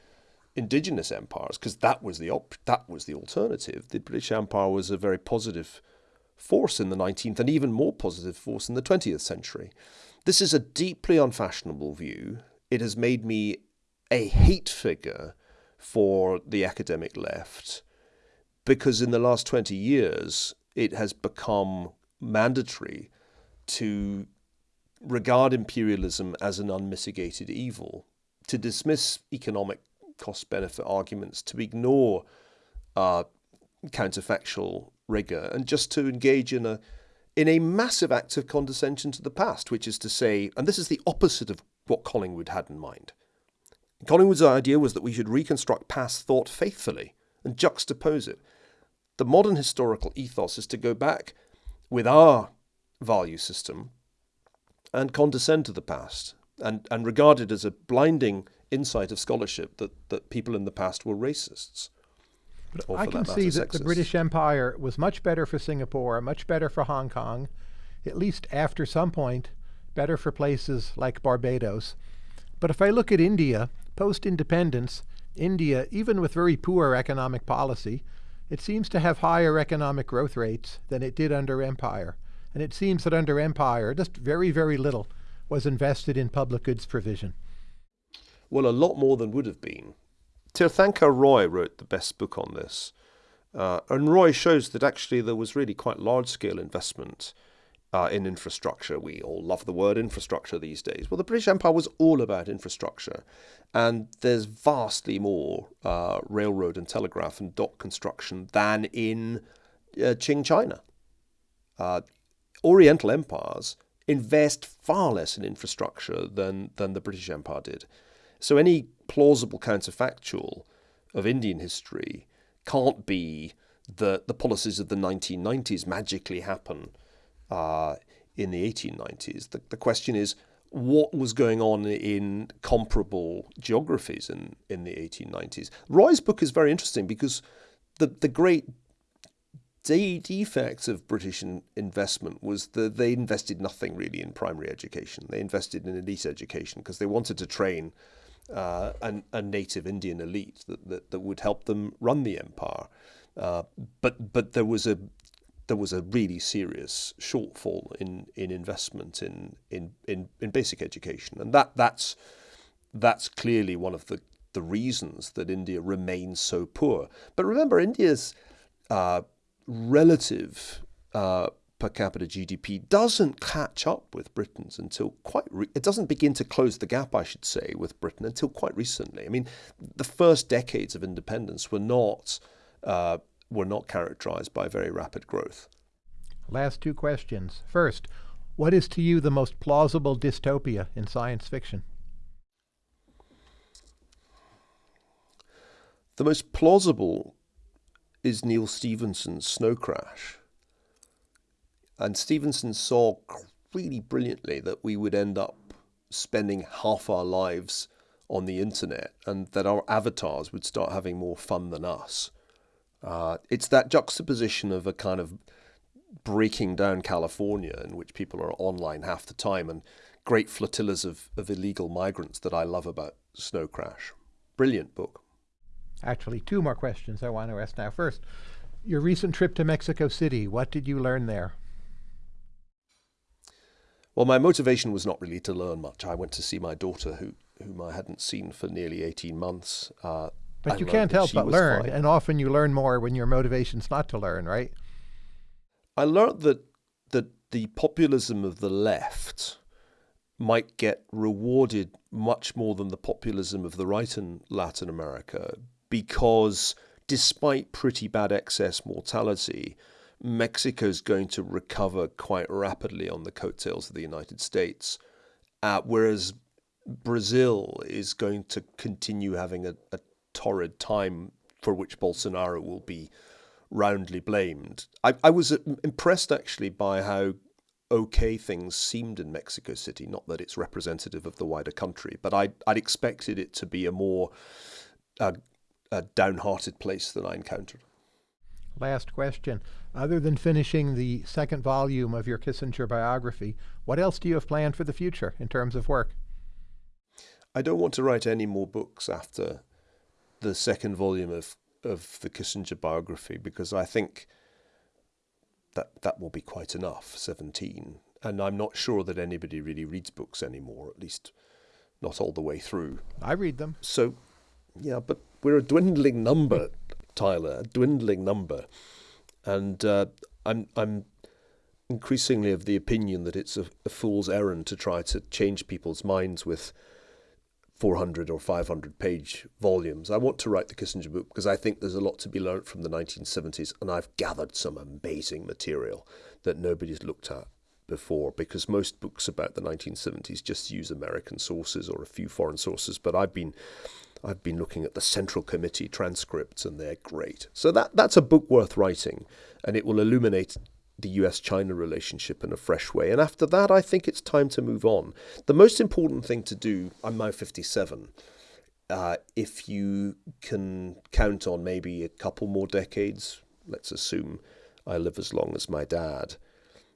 indigenous empires, because that was the that was the alternative, the British Empire was a very positive force in the 19th and even more positive force in the 20th century. This is a deeply unfashionable view. It has made me a hate figure for the academic left because in the last 20 years it has become mandatory to regard imperialism as an unmitigated evil, to dismiss economic cost benefit arguments, to ignore uh, counterfactual rigor, and just to engage in a in a massive act of condescension to the past, which is to say, and this is the opposite of what Collingwood had in mind. Collingwood's idea was that we should reconstruct past thought faithfully and juxtapose it. The modern historical ethos is to go back with our value system and condescend to the past and, and regard it as a blinding insight of scholarship that, that people in the past were racists. I can that see that the British Empire was much better for Singapore, much better for Hong Kong, at least after some point, better for places like Barbados. But if I look at India, post independence, India, even with very poor economic policy, it seems to have higher economic growth rates than it did under empire. And it seems that under empire, just very, very little was invested in public goods provision. Well, a lot more than would have been. Tirthankar Roy wrote the best book on this. Uh, and Roy shows that actually there was really quite large scale investment uh, in infrastructure. We all love the word infrastructure these days. Well, the British Empire was all about infrastructure. And there's vastly more uh, railroad and telegraph and dock construction than in uh, Qing China. Uh, Oriental empires invest far less in infrastructure than, than the British Empire did. So any plausible counterfactual of Indian history can't be that the policies of the 1990s magically happen uh, in the 1890s. The, the question is, what was going on in comparable geographies in, in the 1890s? Roy's book is very interesting because the, the great de- defect of British in, investment was that they invested nothing really in primary education. They invested in elite education because they wanted to train uh, an, a native Indian elite that, that, that would help them run the empire. Uh, but but there was a there was a really serious shortfall in, in investment in, in, in, in basic education, and that that's that's clearly one of the, the reasons that India remains so poor. But remember, India's uh, relative uh, per capita GDP doesn't catch up with Britain's until quite. Re- it doesn't begin to close the gap, I should say, with Britain until quite recently. I mean, the first decades of independence were not uh, were not characterized by very rapid growth. Last two questions. First, What is to you the most plausible dystopia in science fiction? The most plausible is Neal Stephenson's Snow Crash. And Stephenson saw really brilliantly that we would end up spending half our lives on the internet and that our avatars would start having more fun than us. Uh, it's that juxtaposition of a kind of breaking down California in which people are online half the time and great flotillas of, of illegal migrants that I love about Snow Crash. Brilliant book. Actually, two more questions I want to ask now. First, your recent trip to Mexico City, what did you learn there? Well, my motivation was not really to learn much. I went to see my daughter, who, whom I hadn't seen for nearly 18 months. Uh, but you can't help but learn, fine. and often you learn more when your motivation's not to learn, right? I learned that that the populism of the left might get rewarded much more than the populism of the right in Latin America because despite pretty bad excess mortality, Mexico's going to recover quite rapidly on the coattails of the United States, uh, whereas Brazil is going to continue having a, a torrid time for which Bolsonaro will be roundly blamed. I, I was uh, impressed actually by how okay things seemed in Mexico City. Not that it's representative of the wider country, but I, I'd expected it to be a more uh, a downhearted place than I encountered. Last question. Other than finishing the second volume of your Kissinger biography, what else do you have planned for the future in terms of work? I don't want to write any more books after the second volume of, of the Kissinger biography because I think that that will be quite enough, 17. And I'm not sure that anybody really reads books anymore, at least not all the way through. I read them. So, yeah, but we're a dwindling number, Tyler, a dwindling number. And uh, I'm, I'm increasingly of the opinion that it's a, a fool's errand to try to change people's minds with 400 or 500 page volumes. I want to write the Kissinger book because I think there's a lot to be learnt from the 1970s, and I've gathered some amazing material that nobody's looked at before because most books about the 1970s just use American sources or a few foreign sources. But I've been I've been looking at the Central Committee transcripts, and they're great. So that that's a book worth writing, and it will illuminate the US China relationship in a fresh way. And after that, I think it's time to move on. The most important thing to do, I'm now 57, uh, if you can count on maybe a couple more decades, let's assume I live as long as my dad,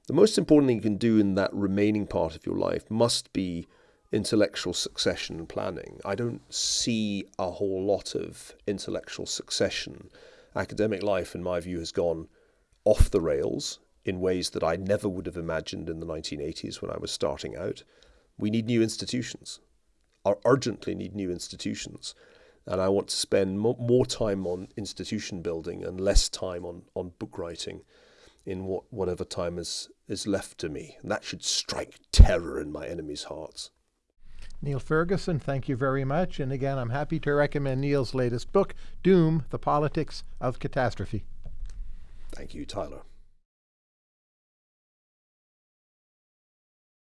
the most important thing you can do in that remaining part of your life must be intellectual succession planning. I don't see a whole lot of intellectual succession. Academic life, in my view, has gone off the rails in ways that I never would have imagined in the 1980s when I was starting out. We need new institutions, or urgently need new institutions. And I want to spend mo- more time on institution building and less time on, on book writing in what, whatever time is, is left to me. And that should strike terror in my enemies' hearts. Niall Ferguson, thank you very much. And again, I'm happy to recommend Niall's latest book, Doom The Politics of Catastrophe. Thank you, Tyler.